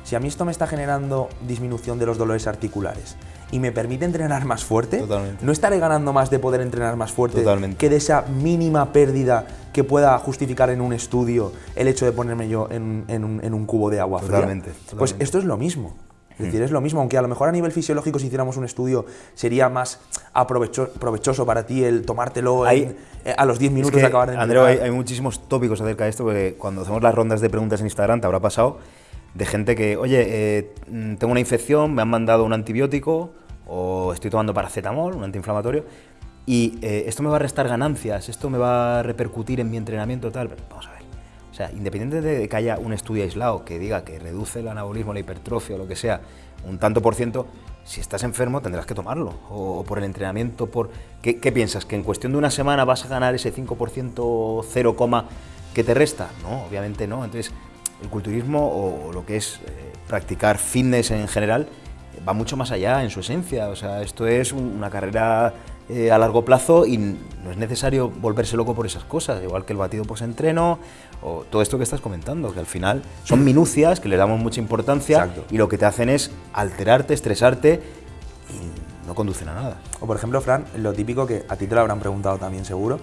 si a mí esto me está generando disminución de los dolores articulares y me permite entrenar más fuerte, no estaré ganando más de poder entrenar más fuerte que de esa mínima pérdida que pueda justificar en un estudio el hecho de ponerme yo en, un, cubo de agua fría. Pues esto es lo mismo. Es decir, es lo mismo, aunque a lo mejor a nivel fisiológico si hiciéramos un estudio sería más provechoso para ti el tomártelo eh, a los 10 minutos de acabar de Andreu, hay, muchísimos tópicos acerca de esto, porque cuando hacemos las rondas de preguntas en Instagram te habrá pasado de gente que, oye, eh, mm, tengo una infección, me han mandado un antibiótico o estoy tomando paracetamol, un antiinflamatorio, y eh, esto me va a restar ganancias, esto me va a repercutir en mi entrenamiento, tal. Vamos a ver. Sea, independiente de que haya un estudio aislado que diga que reduce el anabolismo, la hipertrofia o lo que sea, un tanto por ciento, si estás enfermo tendrás que tomarlo. O, por el entrenamiento, por... ¿Qué, piensas? ¿Que en cuestión de una semana vas a ganar ese 5% 0, que te resta? No, obviamente no. Entonces, el culturismo o, lo que es eh, practicar fitness en general va mucho más allá en su esencia. O sea, esto es una carrera eh, a largo plazo y no es necesario volverse loco por esas cosas, igual que el batido post-entreno o todo esto que estás comentando, que al final son minucias que le damos mucha importancia y lo que te hacen es alterarte, estresarte y no conducen a nada. O por ejemplo, Fran, lo típico que a ti te lo habrán preguntado también seguro,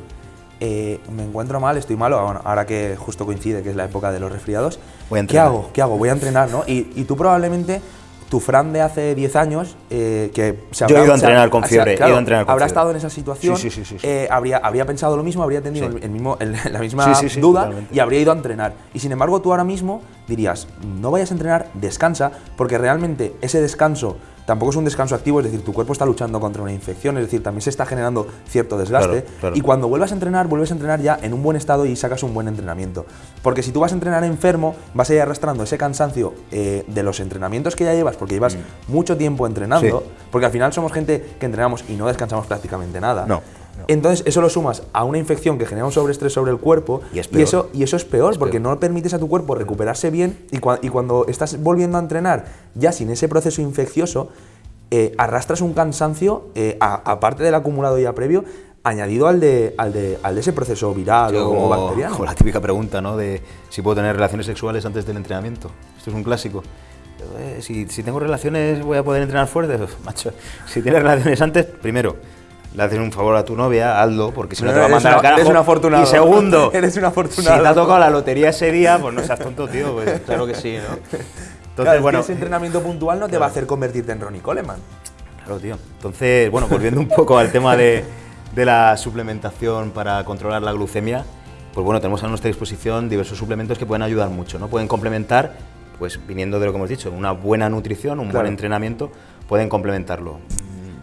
eh, me encuentro mal, estoy malo, ahora que justo coincide que es la época de los resfriados, ¿qué hago? ¿Qué hago? Voy a entrenar, ¿no? Y, y tú probablemente tu Fran de hace 10 años, eh, que se Yo he ido a entrenar con fiebre, he ido a entrenar con habrá estado en esa situación, eh, habría, habría pensado lo mismo, habría tenido el, mismo, la misma duda y habría ido a entrenar. Y sin embargo, tú ahora mismo dirías, no vayas a entrenar, descansa, porque realmente ese descanso tampoco es un descanso activo, es decir, tu cuerpo está luchando contra una infección, es decir, también se está generando cierto desgaste. Y cuando vuelvas a entrenar, vuelves a entrenar ya en un buen estado y sacas un buen entrenamiento. Porque si tú vas a entrenar enfermo, vas a ir arrastrando ese cansancio eh, de los entrenamientos que ya llevas, porque llevas mm. mucho tiempo entrenando, porque al final somos gente que entrenamos y no descansamos prácticamente nada. No. Entonces, eso lo sumas a una infección que genera un sobreestrés sobre el cuerpo y, eso, y eso es peor porque no permites a tu cuerpo recuperarse bien y, y, cuando estás volviendo a entrenar ya sin ese proceso infeccioso, eh, arrastras un cansancio, eh, aparte del acumulado ya previo, añadido al de, al de, al de ese proceso viral o bacteriano. Como la típica pregunta, ¿no? De si puedo tener relaciones sexuales antes del entrenamiento. Esto es un clásico. Eh, si, si, tengo relaciones, voy a poder entrenar fuerte. Macho, si tienes relaciones antes, primero, le haces un favor a tu novia, hazlo, porque si no, te va a mandar al carajo. Eres un afortunado. Y segundo, eres un afortunado. Si te ha tocado la lotería ese día, pues no seas tonto, tío. Pues claro que sí, ¿no? Entonces, bueno, ese entrenamiento puntual no te va a hacer convertirte en Ronnie Coleman. Claro, tío. Entonces, bueno, volviendo un poco al tema de, la suplementación para controlar la glucemia, pues bueno, tenemos a nuestra disposición diversos suplementos que pueden ayudar mucho, ¿no? Pueden complementar, pues viniendo de lo que hemos dicho, una buena nutrición, un buen entrenamiento, pueden complementarlo.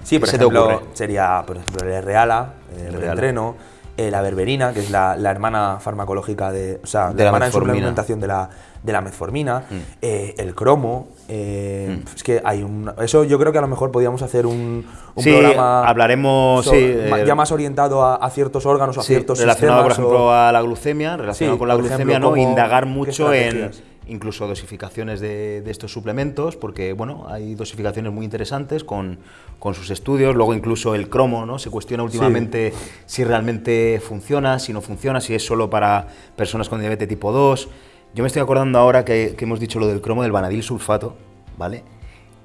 Sí, por ejemplo, sería por ejemplo el Reala, el, el entreno, eh, la berberina, que es la, hermana farmacológica de, o sea, la, hermana de suplementación de la, de la metformina, mm. eh, el cromo, eh, mm. es que hay un... Eso yo creo que a lo mejor podríamos hacer un, un sí, programa... hablaremos, sí, ya más orientado a, ciertos órganos, a ciertos relacionado, por ejemplo, a la glucemia, relacionado con la glucemia, ¿no? Indagar mucho en incluso dosificaciones de, estos suplementos, porque bueno, hay dosificaciones muy interesantes con, sus estudios, luego incluso el cromo, ¿no? Se cuestiona últimamente si realmente funciona, si no funciona, si es solo para personas con diabetes tipo 2. Yo me estoy acordando ahora que, hemos dicho lo del cromo del vanadil sulfato, ¿vale?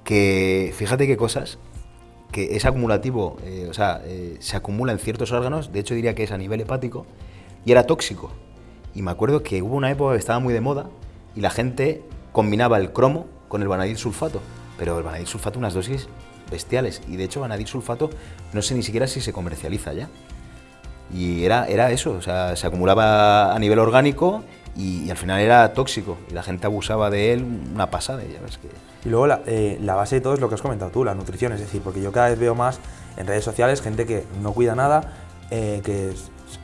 Que fíjate qué cosas, que es acumulativo, eh, o sea, eh, se acumula en ciertos órganos, de hecho diría que es a nivel hepático, y era tóxico. Y me acuerdo que hubo una época que estaba muy de moda, y la gente combinaba el cromo con el vanadil sulfato. Pero el vanadil sulfato unas dosis bestiales. Y de hecho vanadil sulfato no sé ni siquiera si se comercializa ya. Y era, era eso, o sea, se acumulaba a nivel orgánico y, al final era tóxico. Y la gente abusaba de él una pasada. Ya ves que... Y luego la, eh, la base de todo es lo que has comentado tú, la nutrición. Es decir, porque yo cada vez veo más en redes sociales gente que no cuida nada, eh, que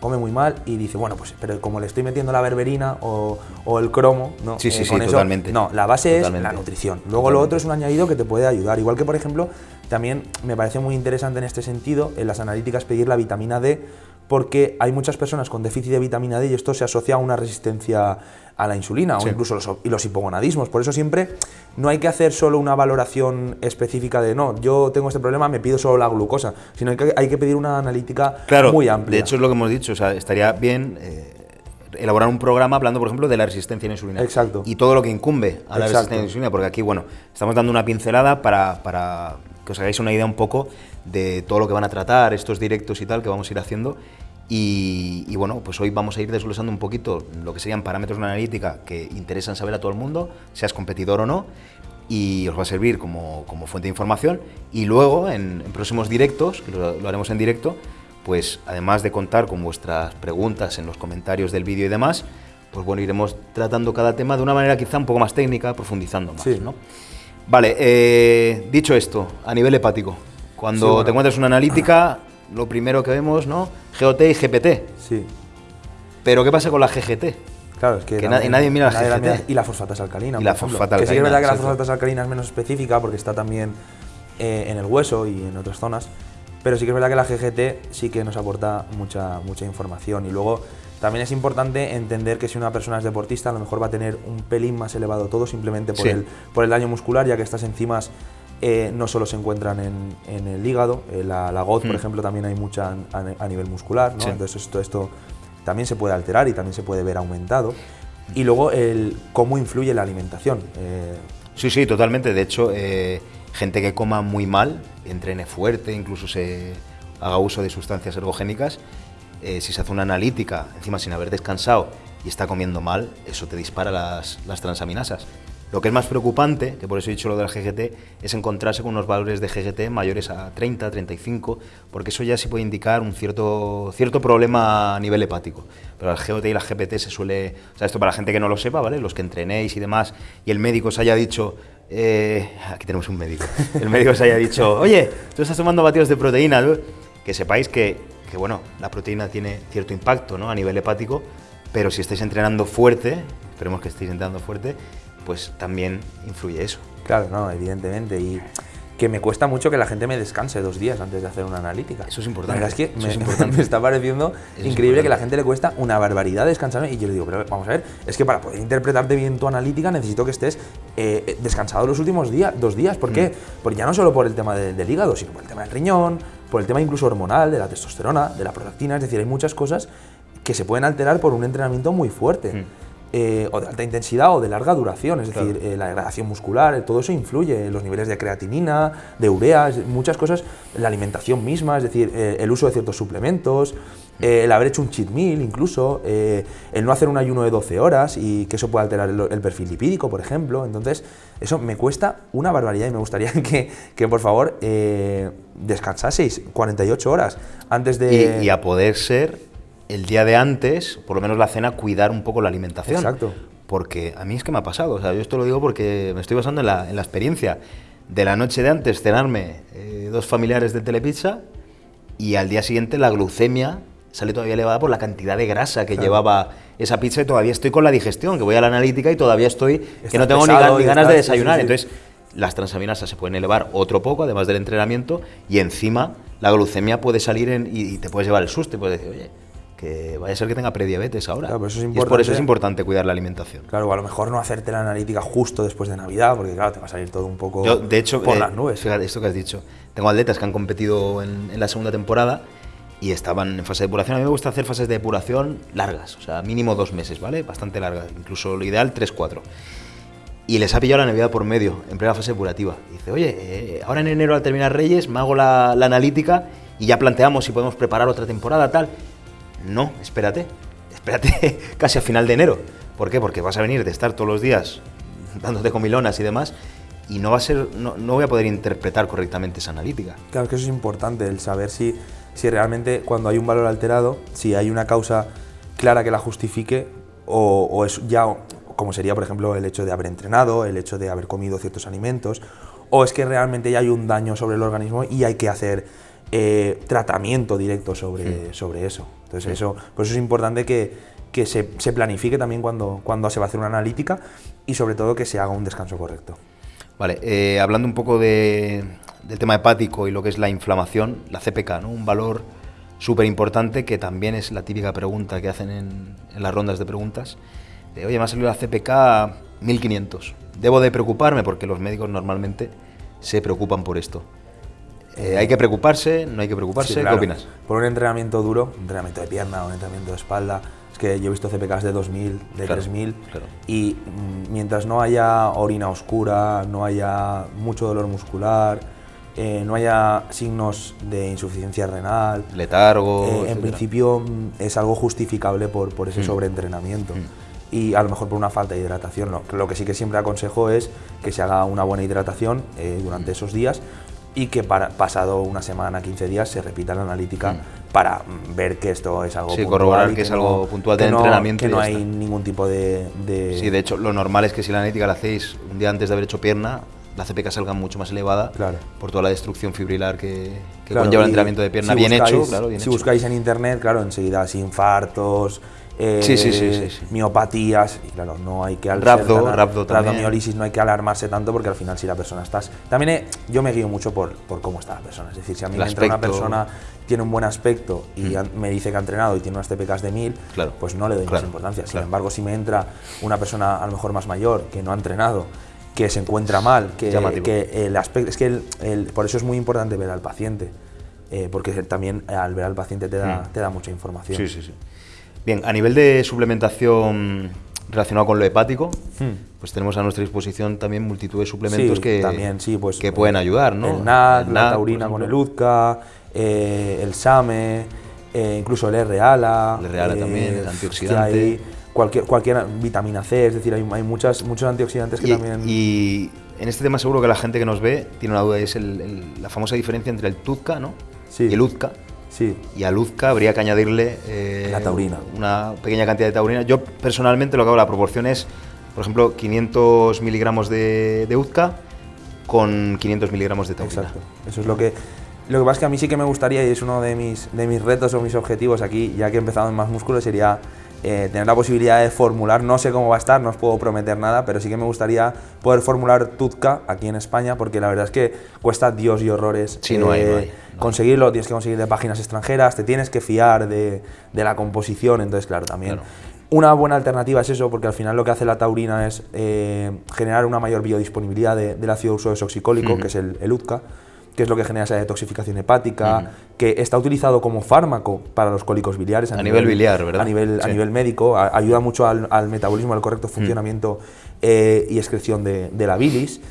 come muy mal y dice, bueno, pues pero como le estoy metiendo la berberina o, el cromo, ¿no? Sí, sí, eh, sí, totalmente. No, la base es la nutrición. Luego lo otro es un añadido que te puede ayudar. Igual que, por ejemplo, también me parece muy interesante en este sentido, en las analíticas, pedir la vitamina D, porque hay muchas personas con déficit de vitamina D y esto se asocia a una resistencia a la insulina o incluso los, y los hipogonadismos. Por eso siempre no hay que hacer solo una valoración específica de no, yo tengo este problema, me pido solo la glucosa, sino que hay que pedir una analítica muy amplia. De hecho, es lo que hemos dicho, o sea, estaría bien. Eh, elaborar un programa hablando, por ejemplo, de la resistencia a la insulina. Exacto. Y todo lo que incumbe a la resistencia a la insulina, porque aquí, bueno, estamos dando una pincelada para, para que os hagáis una idea un poco de todo lo que van a tratar, estos directos y tal que vamos a ir haciendo. Y, bueno, pues hoy vamos a ir desglosando un poquito lo que serían parámetros de analítica que interesan saber a todo el mundo, seas competidor o no, y os va a servir como, fuente de información. Y luego, en, próximos directos, que lo, haremos en directo, pues además de contar con vuestras preguntas en los comentarios del vídeo y demás, pues bueno, iremos tratando cada tema de una manera quizá un poco más técnica, profundizando más. ¿no? Vale, eh, dicho esto, a nivel hepático, cuando te encuentres una analítica, lo primero que vemos, ¿no? GOT y GPT. Sí. Pero ¿qué pasa con la GGT? Claro, es que, Que nadie mira la nadie GGT. y la fosfatasa alcalina. Y la ejemplo. fosfata Que sí que es verdad que la fosfatasa alcalina es menos específica porque está también eh, en el hueso y en otras zonas. Pero sí que es verdad que la GGT sí que nos aporta mucha, mucha información. Y luego también es importante entender que si una persona es deportista, a lo mejor va a tener un pelín más elevado todo simplemente por, Sí. el, por el daño muscular, ya que estas enzimas eh, no solo se encuentran en, en el hígado, eh, la, la GOT, por Mm. ejemplo, también hay mucha a, a nivel muscular, ¿no? Sí. Entonces esto, esto también se puede alterar y también se puede ver aumentado. Y luego el cómo influye la alimentación. Eh, Sí, sí, totalmente. De hecho, eh, gente que coma muy mal, entrene fuerte, incluso se haga uso de sustancias ergogénicas, eh, si se hace una analítica, encima sin haber descansado y está comiendo mal, eso te dispara las, las transaminasas. Lo que es más preocupante, que por eso he dicho lo del GGT, es encontrarse con unos valores de GGT mayores a 30, 35, porque eso ya sí puede indicar un cierto, cierto problema a nivel hepático. Pero el GOT y la GPT se suele... O sea, esto para la gente que no lo sepa, ¿vale? Los que entrenéis y demás, y el médico os haya dicho... eh, aquí tenemos un médico. El médico os haya dicho, oye, tú estás tomando batidos de proteína, ¿no?". que sepáis que, que, bueno, la proteína tiene cierto impacto ¿no? a nivel hepático, pero si estáis entrenando fuerte, esperemos que estéis entrenando fuerte, pues también influye eso. claro, no, evidentemente. Y que me cuesta mucho que la gente me descanse dos días antes de hacer una analítica. Eso es importante, La verdad es que me, es importante. me está pareciendo es increíble que importante. la gente le cuesta una barbaridad descansar. Y yo le digo, pero vamos a ver, es que para poder interpretarte bien tu analítica necesito que estés eh, descansado los últimos días, dos días. ¿Por qué? Mm. Porque ya no solo por el tema de- del hígado, sino por el tema del riñón, por el tema incluso hormonal, de la testosterona, de la prolactina. Es decir, hay muchas cosas que se pueden alterar por un entrenamiento muy fuerte. Mm. Eh, o de alta intensidad o de larga duración, es Claro. decir, eh, la degradación muscular, todo eso influye, los niveles de creatinina, de urea, muchas cosas, la alimentación misma, es decir, eh, el uso de ciertos suplementos, eh, el haber hecho un cheat meal incluso, el no hacer un ayuno de 12 horas y que eso puede alterar el, el perfil lipídico, por ejemplo. Entonces, eso me cuesta una barbaridad y me gustaría que, que, por favor, descansaseis 48 horas antes de... Y, y a poder ser el día de antes, por lo menos la cena, cuidar un poco la alimentación. Exacto. Porque a mí es que me ha pasado, o sea, yo esto lo digo porque me estoy basando en la, en la experiencia. De la noche de antes cenarme eh, dos familiares de telepizza y al día siguiente la glucemia sale todavía elevada por la cantidad de grasa que Claro. llevaba esa pizza y todavía estoy con la digestión, que voy a la analítica y todavía estoy, que no tengo ni, pesado ganas de estás- sí, sí, desayunar. sí. Entonces, las transaminasas se pueden elevar otro poco, además del entrenamiento, y encima la glucemia puede salir en- y, y te puedes llevar el susto y puedes decir, oye, que vaya a ser que tenga prediabetes ahora. Claro, pero eso es Y por eso es importante cuidar la alimentación. Claro, a lo mejor no hacerte la analítica justo después de Navidad, porque claro, te va a salir todo un poco Yo, de hecho, por eh, las nubes. fíjate esto que has dicho. Tengo atletas que han competido en, en la segunda temporada y estaban en fase de depuración. A mí me gusta hacer fases de depuración largas, o sea, mínimo dos meses, ¿vale? Bastante largas, incluso lo ideal tres, cuatro. Y les ha pillado la Navidad por medio, en plena fase depurativa. Y dice, oye, eh, ahora en enero al terminar Reyes me hago la, la analítica y ya planteamos si podemos preparar otra temporada, tal. No, espérate, espérate casi a final de enero. ¿Por qué? Porque vas a venir de estar todos los días dándote comilonas y demás y no va a ser, no, no voy a poder interpretar correctamente esa analítica. Claro, que eso es importante, el saber si, si realmente cuando hay un valor alterado, si hay una causa clara que la justifique o, o es ya, como sería por ejemplo el hecho de haber entrenado, el hecho de haber comido ciertos alimentos, o es que realmente ya hay un daño sobre el organismo y hay que hacer eh, tratamiento directo sobre, sobre eso. Entonces eso, por eso es importante que, que se, se planifique también cuando, cuando se va a hacer una analítica y sobre todo que se haga un descanso correcto. Vale, eh, hablando un poco de- del tema hepático y lo que es la inflamación, la CPK, ¿no? Un valor súper importante que también es la típica pregunta que hacen en, en las rondas de preguntas. De, Oye, me ha salido la CPK 1500. ¿Debo de preocuparme? Porque los médicos normalmente se preocupan por esto. Eh, ¿Hay que preocuparse? ¿No hay que preocuparse? Sí, claro. ¿Qué opinas? Por un entrenamiento duro, un entrenamiento de pierna, un entrenamiento de espalda, es que yo he visto CPKs de 2000, de Claro, 3000, claro. y mm, mientras no haya orina oscura, no haya mucho dolor muscular, eh, no haya signos de insuficiencia renal, Letargo. eh, en principio mm, es algo justificable por, por ese Mm. sobreentrenamiento. Mm. Y a lo mejor por una falta de hidratación. Lo, lo que sí que siempre aconsejo es que se haga una buena hidratación eh, durante esos días y que para, pasado una semana, 15 días, se repita la analítica Mm. para ver que esto es algo Sí, puntual corroborar que es no- algo puntual no- entrenamiento Que no hay ningún tipo de... de- Sí, de hecho, lo normal es que si la analítica la hacéis un día antes de haber hecho pierna, la CPK salga mucho más elevada Claro. por toda la destrucción fibrilar que, que Claro, conlleva el entrenamiento de pierna si bien buscáis- hecho. Claro, bien si hecho. buscáis en internet, claro, enseguida infartos, eh, Sí, sí, sí, miopatías, y claro, no hay que ser tan- rhabdo también. rhabdomiólisis, no hay que alarmarse tanto porque al final si la persona estás... También he- yo me guío mucho por, por cómo está la persona, es decir, si a mí me entra una. Mm. persona tiene un buen aspecto y han- me dice que ha entrenado y tiene unas TPKs de 1000, Claro, pues no le doy más importancia. Sin claro. embargo, si me entra una persona a lo mejor más mayor que no ha entrenado, que se encuentra mal, que, que el aspecto, es que el- el- por eso es muy importante ver al paciente, eh, porque también eh, al ver al paciente te da, te da mucha información. Sí, sí, sí. Bien, a nivel de suplementación relacionado con lo hepático, pues tenemos a nuestra disposición también multitud de suplementos Hmm. Sí, que, también, sí, pues, que pueden ayudar, ¿no? El El la taurina con el. UZCA, eh, el SAME, eh, incluso el R-ALA. El R-ALA también, el antioxidante. hay cualquier, cualquier vitamina C, es decir, hay, hay muchas, muchos antioxidantes que Y, también... y en este tema seguro que la gente que nos ve tiene una duda, y es el- el- la famosa diferencia entre el TUZCA ¿no? Sí. y el UZCA. Sí, Y al UZCA habría que añadirle eh, La taurina. una pequeña cantidad de taurina. Yo personalmente lo que hago, la proporción es, por ejemplo, 500 miligramos de, de UZCA con 500 miligramos de taurina. exacto. Eso es lo que... Lo que pasa es que a mí sí que me gustaría, y es uno de mis, de mis retos o mis objetivos aquí, ya que he empezado en más músculo, sería eh, tener la posibilidad de formular, no sé cómo va a estar, no os puedo prometer nada, pero sí que me gustaría poder formular Tutka aquí en España, porque la verdad es que cuesta Dios y horrores Sí, no hay, no hay, no. conseguirlo, tienes que conseguir de páginas extranjeras, te tienes que fiar de, de la composición, entonces claro, también... Claro. Una buena alternativa es eso, porque al final lo que hace la taurina es eh, generar una mayor biodisponibilidad de- del ácido uso desoxicólico, que es el, el UTCA, que es lo que genera esa detoxificación hepática, que está utilizado como fármaco para los cólicos biliares. A nivel biliar, ¿verdad? A nivel, a nivel médico, a- ayuda mucho al, al metabolismo, al correcto funcionamiento eh, y excreción de, de la bilis.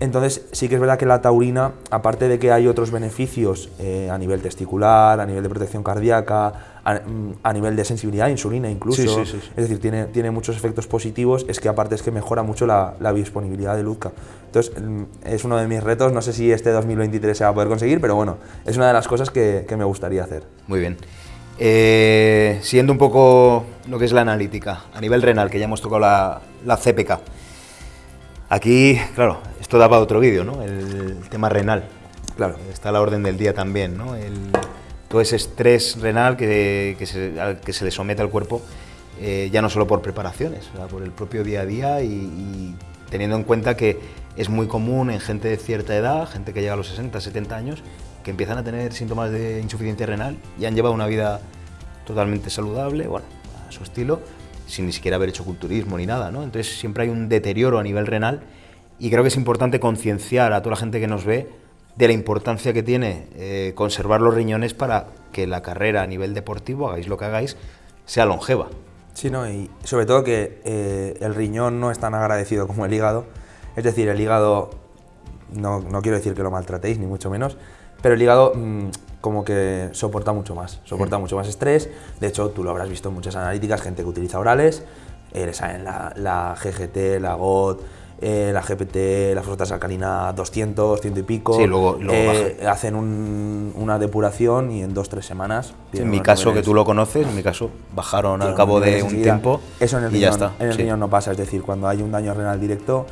Entonces, sí que es verdad que la taurina, aparte de que hay otros beneficios eh, a nivel testicular, a nivel de protección cardíaca, a, a nivel de sensibilidad insulina incluso, Sí, sí, sí, sí. es decir, tiene, tiene muchos efectos positivos, es que aparte es que mejora mucho la, la biodisponibilidad de Luzca. Entonces, mm, es uno de mis retos, no sé si este 2023 se va a poder conseguir, pero bueno, es una de las cosas que, que me gustaría hacer. Muy bien. Eh, siguiendo un poco lo que es la analítica, a nivel renal, que ya hemos tocado la, la CPK. Aquí, claro, esto da para otro vídeo, ¿no? El tema renal. Claro. Está a la orden del día también, ¿no? El- todo ese estrés renal que, que se, que se le somete al cuerpo, eh, ya no solo por preparaciones, por el propio día a día y, y teniendo en cuenta que es muy común en gente de cierta edad, gente que llega a los 60, 70 años, que empiezan a tener síntomas de insuficiencia renal y han llevado una vida totalmente saludable, bueno, a su estilo, sin ni siquiera haber hecho culturismo ni nada, ¿no? Entonces siempre hay un deterioro a nivel renal y creo que es importante concienciar a toda la gente que nos ve de la importancia que tiene eh, conservar los riñones para que la carrera a nivel deportivo, hagáis lo que hagáis, sea longeva. Sí, ¿no? y sobre todo que eh, el riñón no es tan agradecido como el hígado. Es decir, el hígado, no, no quiero decir que lo maltratéis, ni mucho menos, pero el hígado mm, como que soporta mucho más, soporta mucho más estrés. De hecho, tú lo habrás visto en muchas analíticas, gente que utiliza orales, eh, la, la GGT, la GOT, eh, la GPT, la fosfatasa alcalina 200, 100 y pico. Sí, luego- luego Eh, hacen un- una depuración y en dos, tres semanas... en mi caso, que tú lo conoces, en mi caso, bajaron al cabo de un tiempo Eso en el y riñón, ya está. En el sí. riñón no pasa, es decir, cuando hay un daño renal directo,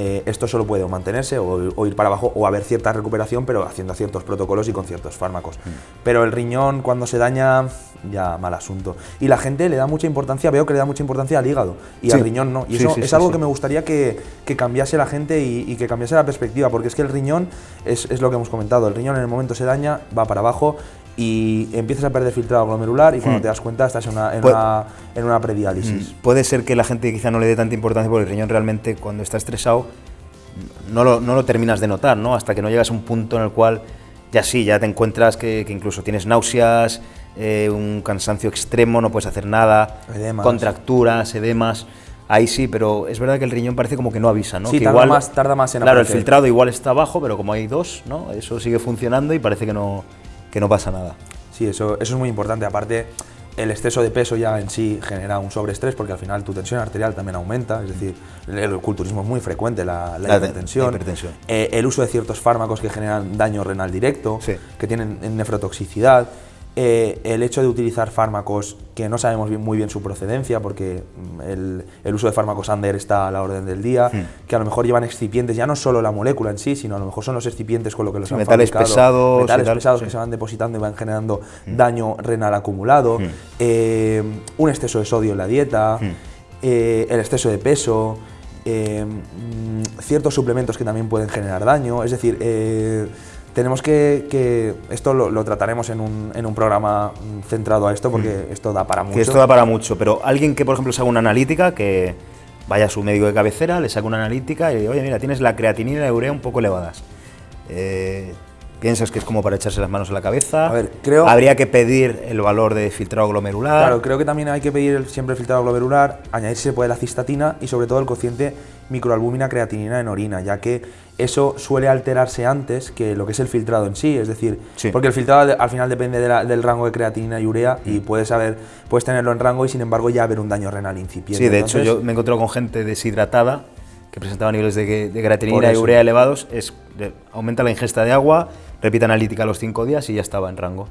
eh, esto solo puede o mantenerse o, o ir para abajo o haber cierta recuperación, pero haciendo ciertos protocolos y con ciertos fármacos. Mm. Pero el riñón, cuando se daña, ya mal asunto. Y la gente le da mucha importancia, veo que le da mucha importancia al hígado y al riñón no. Y Sí, eso sí, es algo que me gustaría que, que cambiase la gente y, y que cambiase la perspectiva, porque es que el riñón es, es lo que hemos comentado. El riñón en el momento se daña, va para abajo y empiezas a perder filtrado glomerular y cuando Hmm. te das cuenta estás en una, en una, en una prediálisis. Mm, Puede ser que la gente quizá no le dé tanta importancia porque el riñón realmente cuando está estresado no lo, no lo terminas de notar, ¿no? Hasta que no llegas a un punto en el cual ya sí, ya te encuentras que, que incluso tienes náuseas, eh, un cansancio extremo, no puedes hacer nada, Edemas. contracturas, edemas. Ahí sí, pero es verdad que el riñón parece como que no avisa, ¿no? Sí, que tarda igual, más- tarda más en Claro, el filtrado igual está abajo, pero como hay dos, ¿no? Eso sigue funcionando y parece que no, que no pasa nada. Sí, eso, eso es muy importante. Aparte, el exceso de peso ya en sí genera un sobreestrés porque al final tu tensión arterial también aumenta. Es decir, el, culturismo es muy frecuente, la, la La- hipertensión. la hipertensión. Eh, el uso de ciertos fármacos que generan daño renal directo, Sí. que tienen nefrotoxicidad. Eh, el hecho de utilizar fármacos que no sabemos muy bien su procedencia, porque mm, el, uso de fármacos under está a la orden del día, hmm. que a lo mejor llevan excipientes, ya no solo la molécula en sí, sino a lo mejor son los excipientes con lo que los han metales pesados, metales pesados que se van depositando y van generando hmm. daño renal acumulado, hmm. eh, un exceso de sodio en la dieta, eh, el exceso de peso, mm, ciertos suplementos que también pueden generar daño, es decir, tenemos que, esto lo, trataremos en un, en un, programa centrado a esto porque mm. esto da para mucho. Que esto da para mucho, pero alguien que por ejemplo se haga una analítica, que vaya a su médico de cabecera, le saque una analítica y le diga, oye mira, tienes la creatinina y la urea un poco elevadas. Eh, ¿Piensas que es como para echarse las manos a la cabeza? A ver, creo... ¿Habría que pedir el valor de filtrado glomerular? Claro, creo que también hay que pedir siempre el filtrado glomerular, añadir si se puede la cistatina y sobre todo el cociente microalbúmina creatinina en orina, ya que eso suele alterarse antes que lo que es el filtrado en sí, es decir, porque el filtrado al final depende del rango de creatinina y urea y puedes saber, puedes tenerlo en rango y sin embargo ya haber un daño renal incipiente. Sí, de hecho yo me he encontrado con gente deshidratada que presentaba niveles de, creatinina y urea elevados, es, aumenta la ingesta de agua, repite analítica a los 5 días y ya estaba en rango.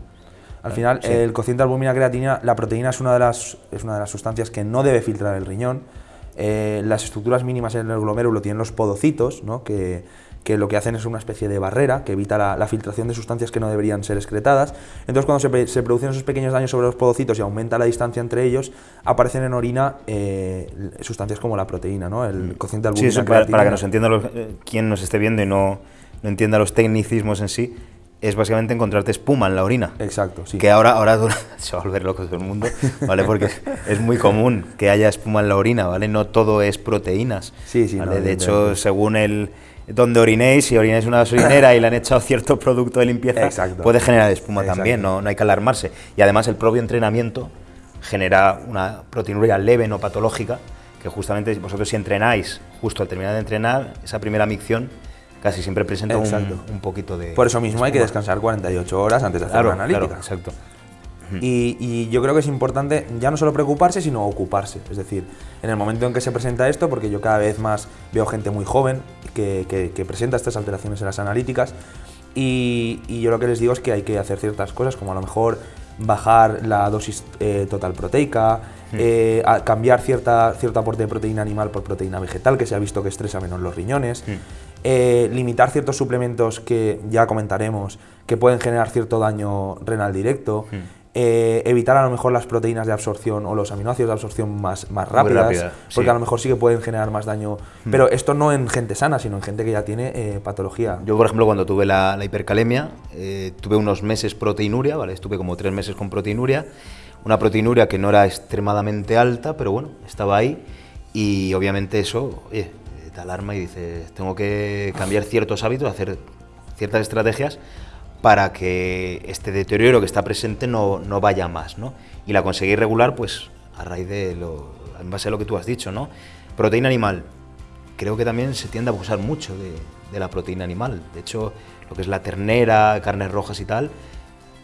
Al final, el cociente albúmina creatinina, la proteína es una, de las, es una de las sustancias que no debe filtrar el riñón, eh, las estructuras mínimas en el glomérulo tienen los podocitos, ¿no? que, que, lo que hacen es una especie de barrera que evita la, filtración de sustancias que no deberían ser excretadas. Entonces, cuando se, se, producen esos pequeños daños sobre los podocitos y aumenta la distancia entre ellos, aparecen en orina eh, sustancias como la proteína, ¿no? el cociente albúmina. Sí, para, para, que nos entienda eh, quien nos esté viendo y no, no entienda los tecnicismos en sí es básicamente encontrarte espuma en la orina. Exacto, sí. Que ahora, ahora se va a volver loco todo el mundo, ¿vale? Porque es muy común que haya espuma en la orina, ¿vale? No todo es proteínas. Sí, sí. de hecho, según el donde orinéis, si orináis una gasolinera y le han echado cierto producto de limpieza, puede generar espuma también, no, no hay que alarmarse. Y además el propio entrenamiento genera una proteinuria leve, no patológica, que justamente vosotros si entrenáis, justo al terminar de entrenar, esa primera micción casi siempre presenta un, un, poquito de... Por eso mismo hay que descansar 48 horas antes de hacer una analítica. exacto. Y, yo creo que es importante ya no solo preocuparse, sino ocuparse. Es decir, en el momento en que se presenta esto, porque yo cada vez más veo gente muy joven que, que, presenta estas alteraciones en las analíticas, y, y, yo lo que les digo es que hay que hacer ciertas cosas, como a lo mejor bajar la dosis eh, total proteica, eh, cambiar cierta, cierto aporte de proteína animal por proteína vegetal, que se ha visto que estresa menos los riñones. Eh, limitar ciertos suplementos que ya comentaremos que pueden generar cierto daño renal directo, hmm. eh, evitar a lo mejor las proteínas de absorción o los aminoácidos de absorción más, más rápidas, porque a lo mejor sí que pueden generar más daño, hmm. pero esto no en gente sana, sino en gente que ya tiene eh, patología. Yo, por ejemplo, cuando tuve la, hipercalemia, tuve unos meses proteinuria, ¿vale? estuve como tres meses con proteinuria, una proteinuria que no era extremadamente alta, pero bueno, estaba ahí y obviamente eso, alarma y dices, tengo que cambiar ciertos hábitos, hacer ciertas estrategias para que este deterioro que está presente no, no vaya más, ¿no? Y la conseguí regular, pues, a raíz de lo, en base a lo que tú has dicho, ¿no? Proteína animal. Creo que también se tiende a abusar mucho de, de la proteína animal. De hecho, lo que es la ternera, carnes rojas y tal,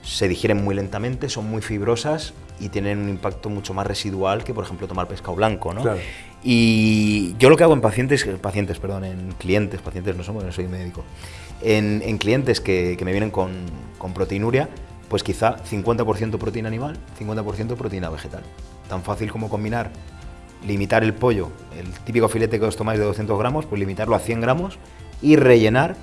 se digieren muy lentamente, son muy fibrosas y tienen un impacto mucho más residual que, por ejemplo, tomar pescado blanco, ¿no? Y yo lo que hago en pacientes, pacientes, perdón, en clientes, pacientes no somos, no soy médico, en, clientes que, me vienen con, con proteinuria, pues quizá 50% proteína animal, 50% proteína vegetal. Tan fácil como combinar, limitar el pollo, el típico filete que os tomáis de 200 gramos, pues limitarlo a 100 gramos y rellenar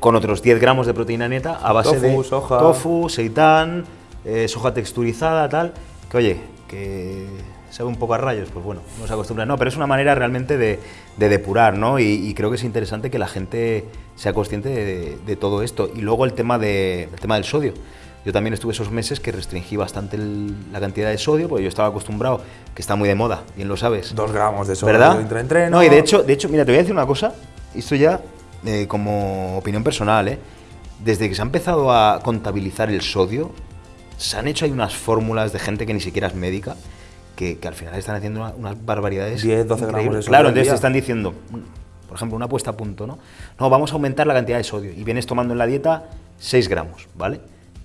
con otros 10 gramos de proteína neta a base de soja. tofu, seitán, eh, soja texturizada, tal, que oye, que sabe un poco a rayos, pues bueno, no se acostumbra. No, pero es una manera realmente de, depurar, ¿no? Y, creo que es interesante que la gente sea consciente de, todo esto. Y luego el tema, de, el tema del sodio. Yo también estuve esos meses que restringí bastante la cantidad de sodio, porque yo estaba acostumbrado, que está muy de moda, bien lo sabes. Dos gramos de sodio ¿verdad? entre entreno. No, y de hecho, de hecho, mira, te voy a decir una cosa, esto ya eh, como opinión personal, ¿eh? Desde que se ha empezado a contabilizar el sodio, se han hecho ahí unas fórmulas de gente que ni siquiera es médica, que, al final están haciendo unas barbaridades. 10, 12 gramos de sodio. Claro, entonces están diciendo, por ejemplo, una puesta a punto, ¿no? No, vamos a aumentar la cantidad de sodio y vienes tomando en la dieta 6 gramos, ¿vale?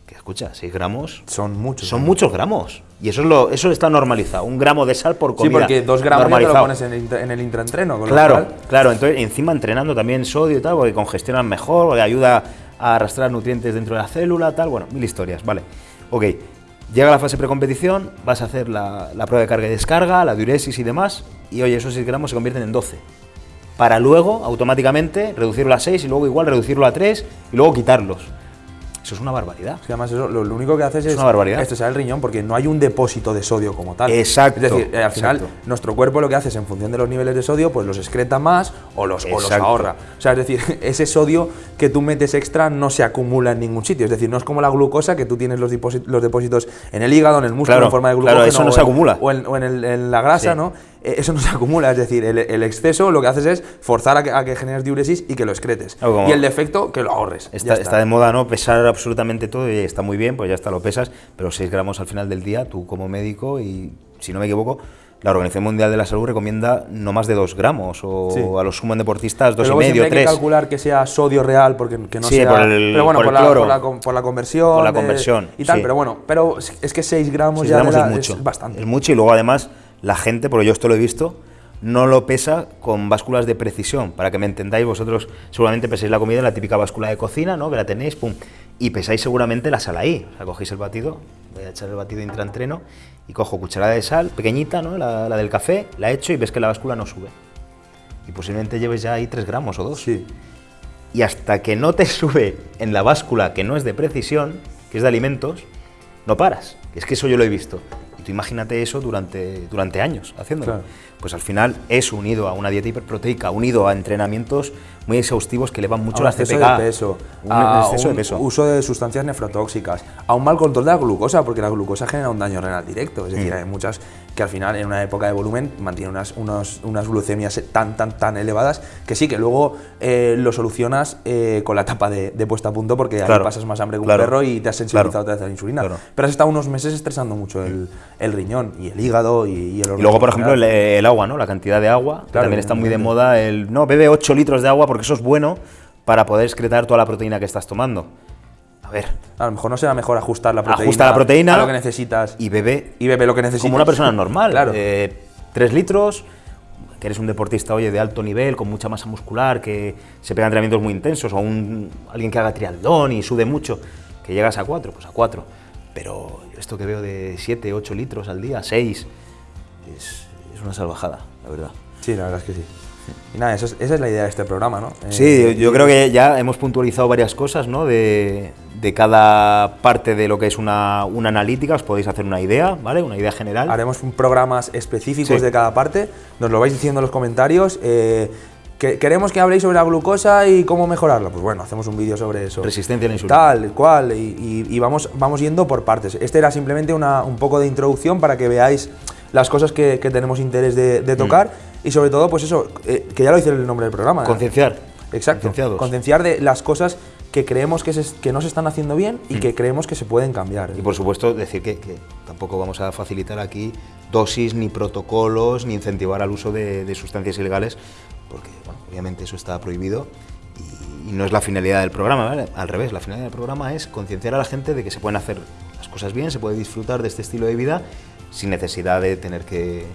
Que escucha, 6 gramos. Son muchos. Son muchos gramos. Y eso, es lo, eso está normalizado. Un gramo de sal por comida. Sí, porque 2 gramos ya te lo pones en el, en el intraentreno. claro, claro. Entonces, encima entrenando también sodio y tal, porque congestionan mejor, porque ayuda a arrastrar nutrientes dentro de la célula, tal. Bueno, mil historias, ¿vale? Ok, llega la fase precompetición, vas a hacer la, prueba de carga y descarga, la diuresis y demás, y oye, esos 6 gramos se convierten en 12. Para luego, automáticamente, reducirlo a 6 y luego igual reducirlo a 3 y luego quitarlos. Eso es una barbaridad. Es que además eso, lo, lo único que haces es, una barbaridad. estresar el riñón porque no hay un depósito de sodio como tal. Exacto, Es decir, eh, al final, exacto. nuestro cuerpo lo que hace es, en función de los niveles de sodio, pues los excreta más o los, o los ahorra. O sea, es decir, ese sodio que tú metes extra no se acumula en ningún sitio. Es decir, no es como la glucosa que tú tienes los, los depósitos en el hígado, en el músculo, Claro, en forma de claro, glucógeno. eso no o se en- acumula. O en, o en el- en la grasa, Sí. ¿no? Eh, Eso no se acumula, es decir, el, el exceso lo que haces es forzar a que, a que generes diuresis y que lo excretes. Y el defecto, que lo ahorres. Está, está de moda, ¿no? Pesar absolutamente todo y está muy bien, pues ya está, lo pesas, pero 6 gramos al final del día, tú como médico, y si no me equivoco, la Organización Mundial de la Salud recomienda no más de 2 gramos, o Sí. a los sumo en deportistas Pero 2,5, luego siempre hay que 3. calcular que sea sodio real, porque que no Sí, sea. por el- pero bueno, por por, el la, cloro. por la por la conversión. Por la de- conversión, y tal, sí. pero bueno, pero es es que 6 gramos 6 ya de es la- mucho. bastante. Es mucho y luego además la gente, porque yo esto lo he visto, no lo pesa con básculas de precisión. Para que me entendáis, vosotros seguramente pesáis la comida en la típica báscula de cocina, ¿no? Que la tenéis, pum. Y pesáis seguramente la sal ahí. O sea, cogéis el batido, voy a echar el batido intraentreno y cojo cucharada de sal, pequeñita, ¿no? La, la del café, la echo y ves que la báscula no sube. Y posiblemente lleves ya ahí 3 gramos o 2 Sí. y hasta que no te sube en la báscula que no es de precisión, que es de alimentos, no paras. Es que eso yo lo he visto. Tú imagínate eso durante, durante años haciéndolo. Claro. Pues al final es unido a una dieta hiperproteica, unido a entrenamientos muy exhaustivos que elevan mucho a un la CPK. de peso, Un a exceso un de peso. uso de sustancias nefrotóxicas, a un mal control de la glucosa, porque la glucosa genera un daño renal directo. Es decir, Mm. hay muchas que al final, en una época de volumen, mantienen unas, unos- unas glucemias tan, tan, tan elevadas que sí, que luego eh, lo solucionas eh, con la etapa de, de puesta a punto, porque ahí Claro, pasas más hambre que un perro y te has sensibilizado otra vez a la insulina. claro. Pero has estado unos meses estresando mucho el, el riñón y el hígado y, y el Y luego, por organismo ejemplo, el, agua, ¿no? La cantidad de agua. también está muy de moda el. No, bebe 8 litros de agua porque eso es bueno para poder excretar toda la proteína que estás tomando. A ver, A lo mejor no será mejor ajustar la proteína, ajusta la proteína a lo que necesitas y bebe y bebe lo que necesitas. como una persona normal. Claro. Eh, tres litros, que eres un deportista, oye, de alto nivel, con mucha masa muscular, que se pega entrenamientos muy intensos, o un, alguien que haga triatlón y sude mucho, que llegas a cuatro, pues a cuatro. Pero esto que veo de siete, ocho litros al día, seis, es, es una salvajada, la verdad. Sí, la verdad es que sí. Y nada, eso es- esa es la idea de este programa, ¿no? Eh, Sí, yo, yo creo que ya hemos puntualizado varias cosas, ¿no? De, de cada parte de lo que es una, una analítica, os podéis hacer una idea, ¿vale? Una idea general. Haremos un- programas específicos Sí. de cada parte, nos lo vais diciendo en los comentarios. eh, que, queremos que habléis sobre la glucosa y cómo mejorarla. Pues bueno, hacemos un vídeo sobre eso. Resistencia a la insulina. Tal, cual, y, y- y vamos, vamos yendo por partes. Este era simplemente una, un poco de introducción para que veáis las cosas que, que tenemos interés de, Mm. de tocar y sobre todo, pues eso, eh, que ya lo dice el nombre del programa. ¿eh? Concienciar. Exacto. Concienciados. Concienciar de las cosas que creemos que, se- que no se están haciendo bien y que creemos que se pueden cambiar. Mm. Y por supuesto, decir que, que tampoco vamos a facilitar aquí dosis, ni protocolos, ni incentivar al uso de, de sustancias ilegales, porque bueno, obviamente eso está prohibido y, y no es la finalidad del programa, ¿vale? Al revés, la finalidad del programa es concienciar a la gente de que se pueden hacer las cosas bien, se puede disfrutar de este estilo de vida sin necesidad de tener que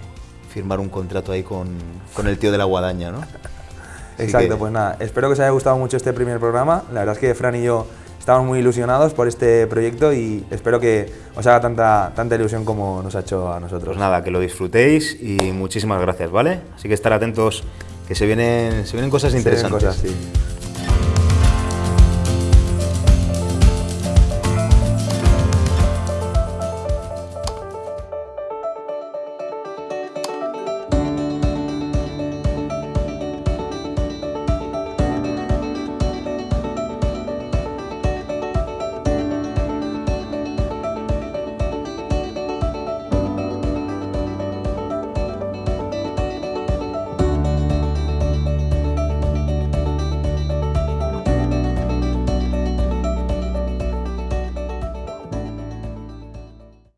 firmar un contrato ahí con, con el tío de la guadaña, ¿no? Así Exacto, que- pues nada, espero que os haya gustado mucho este primer programa. La verdad es que Fran y yo estamos muy ilusionados por este proyecto y espero que os haga tanta, tanta ilusión como nos ha hecho a nosotros. Pues nada, que lo disfrutéis y muchísimas gracias, ¿vale? Así que estar atentos, que se vienen, se vienen cosas Se vienen interesantes. cosas, sí.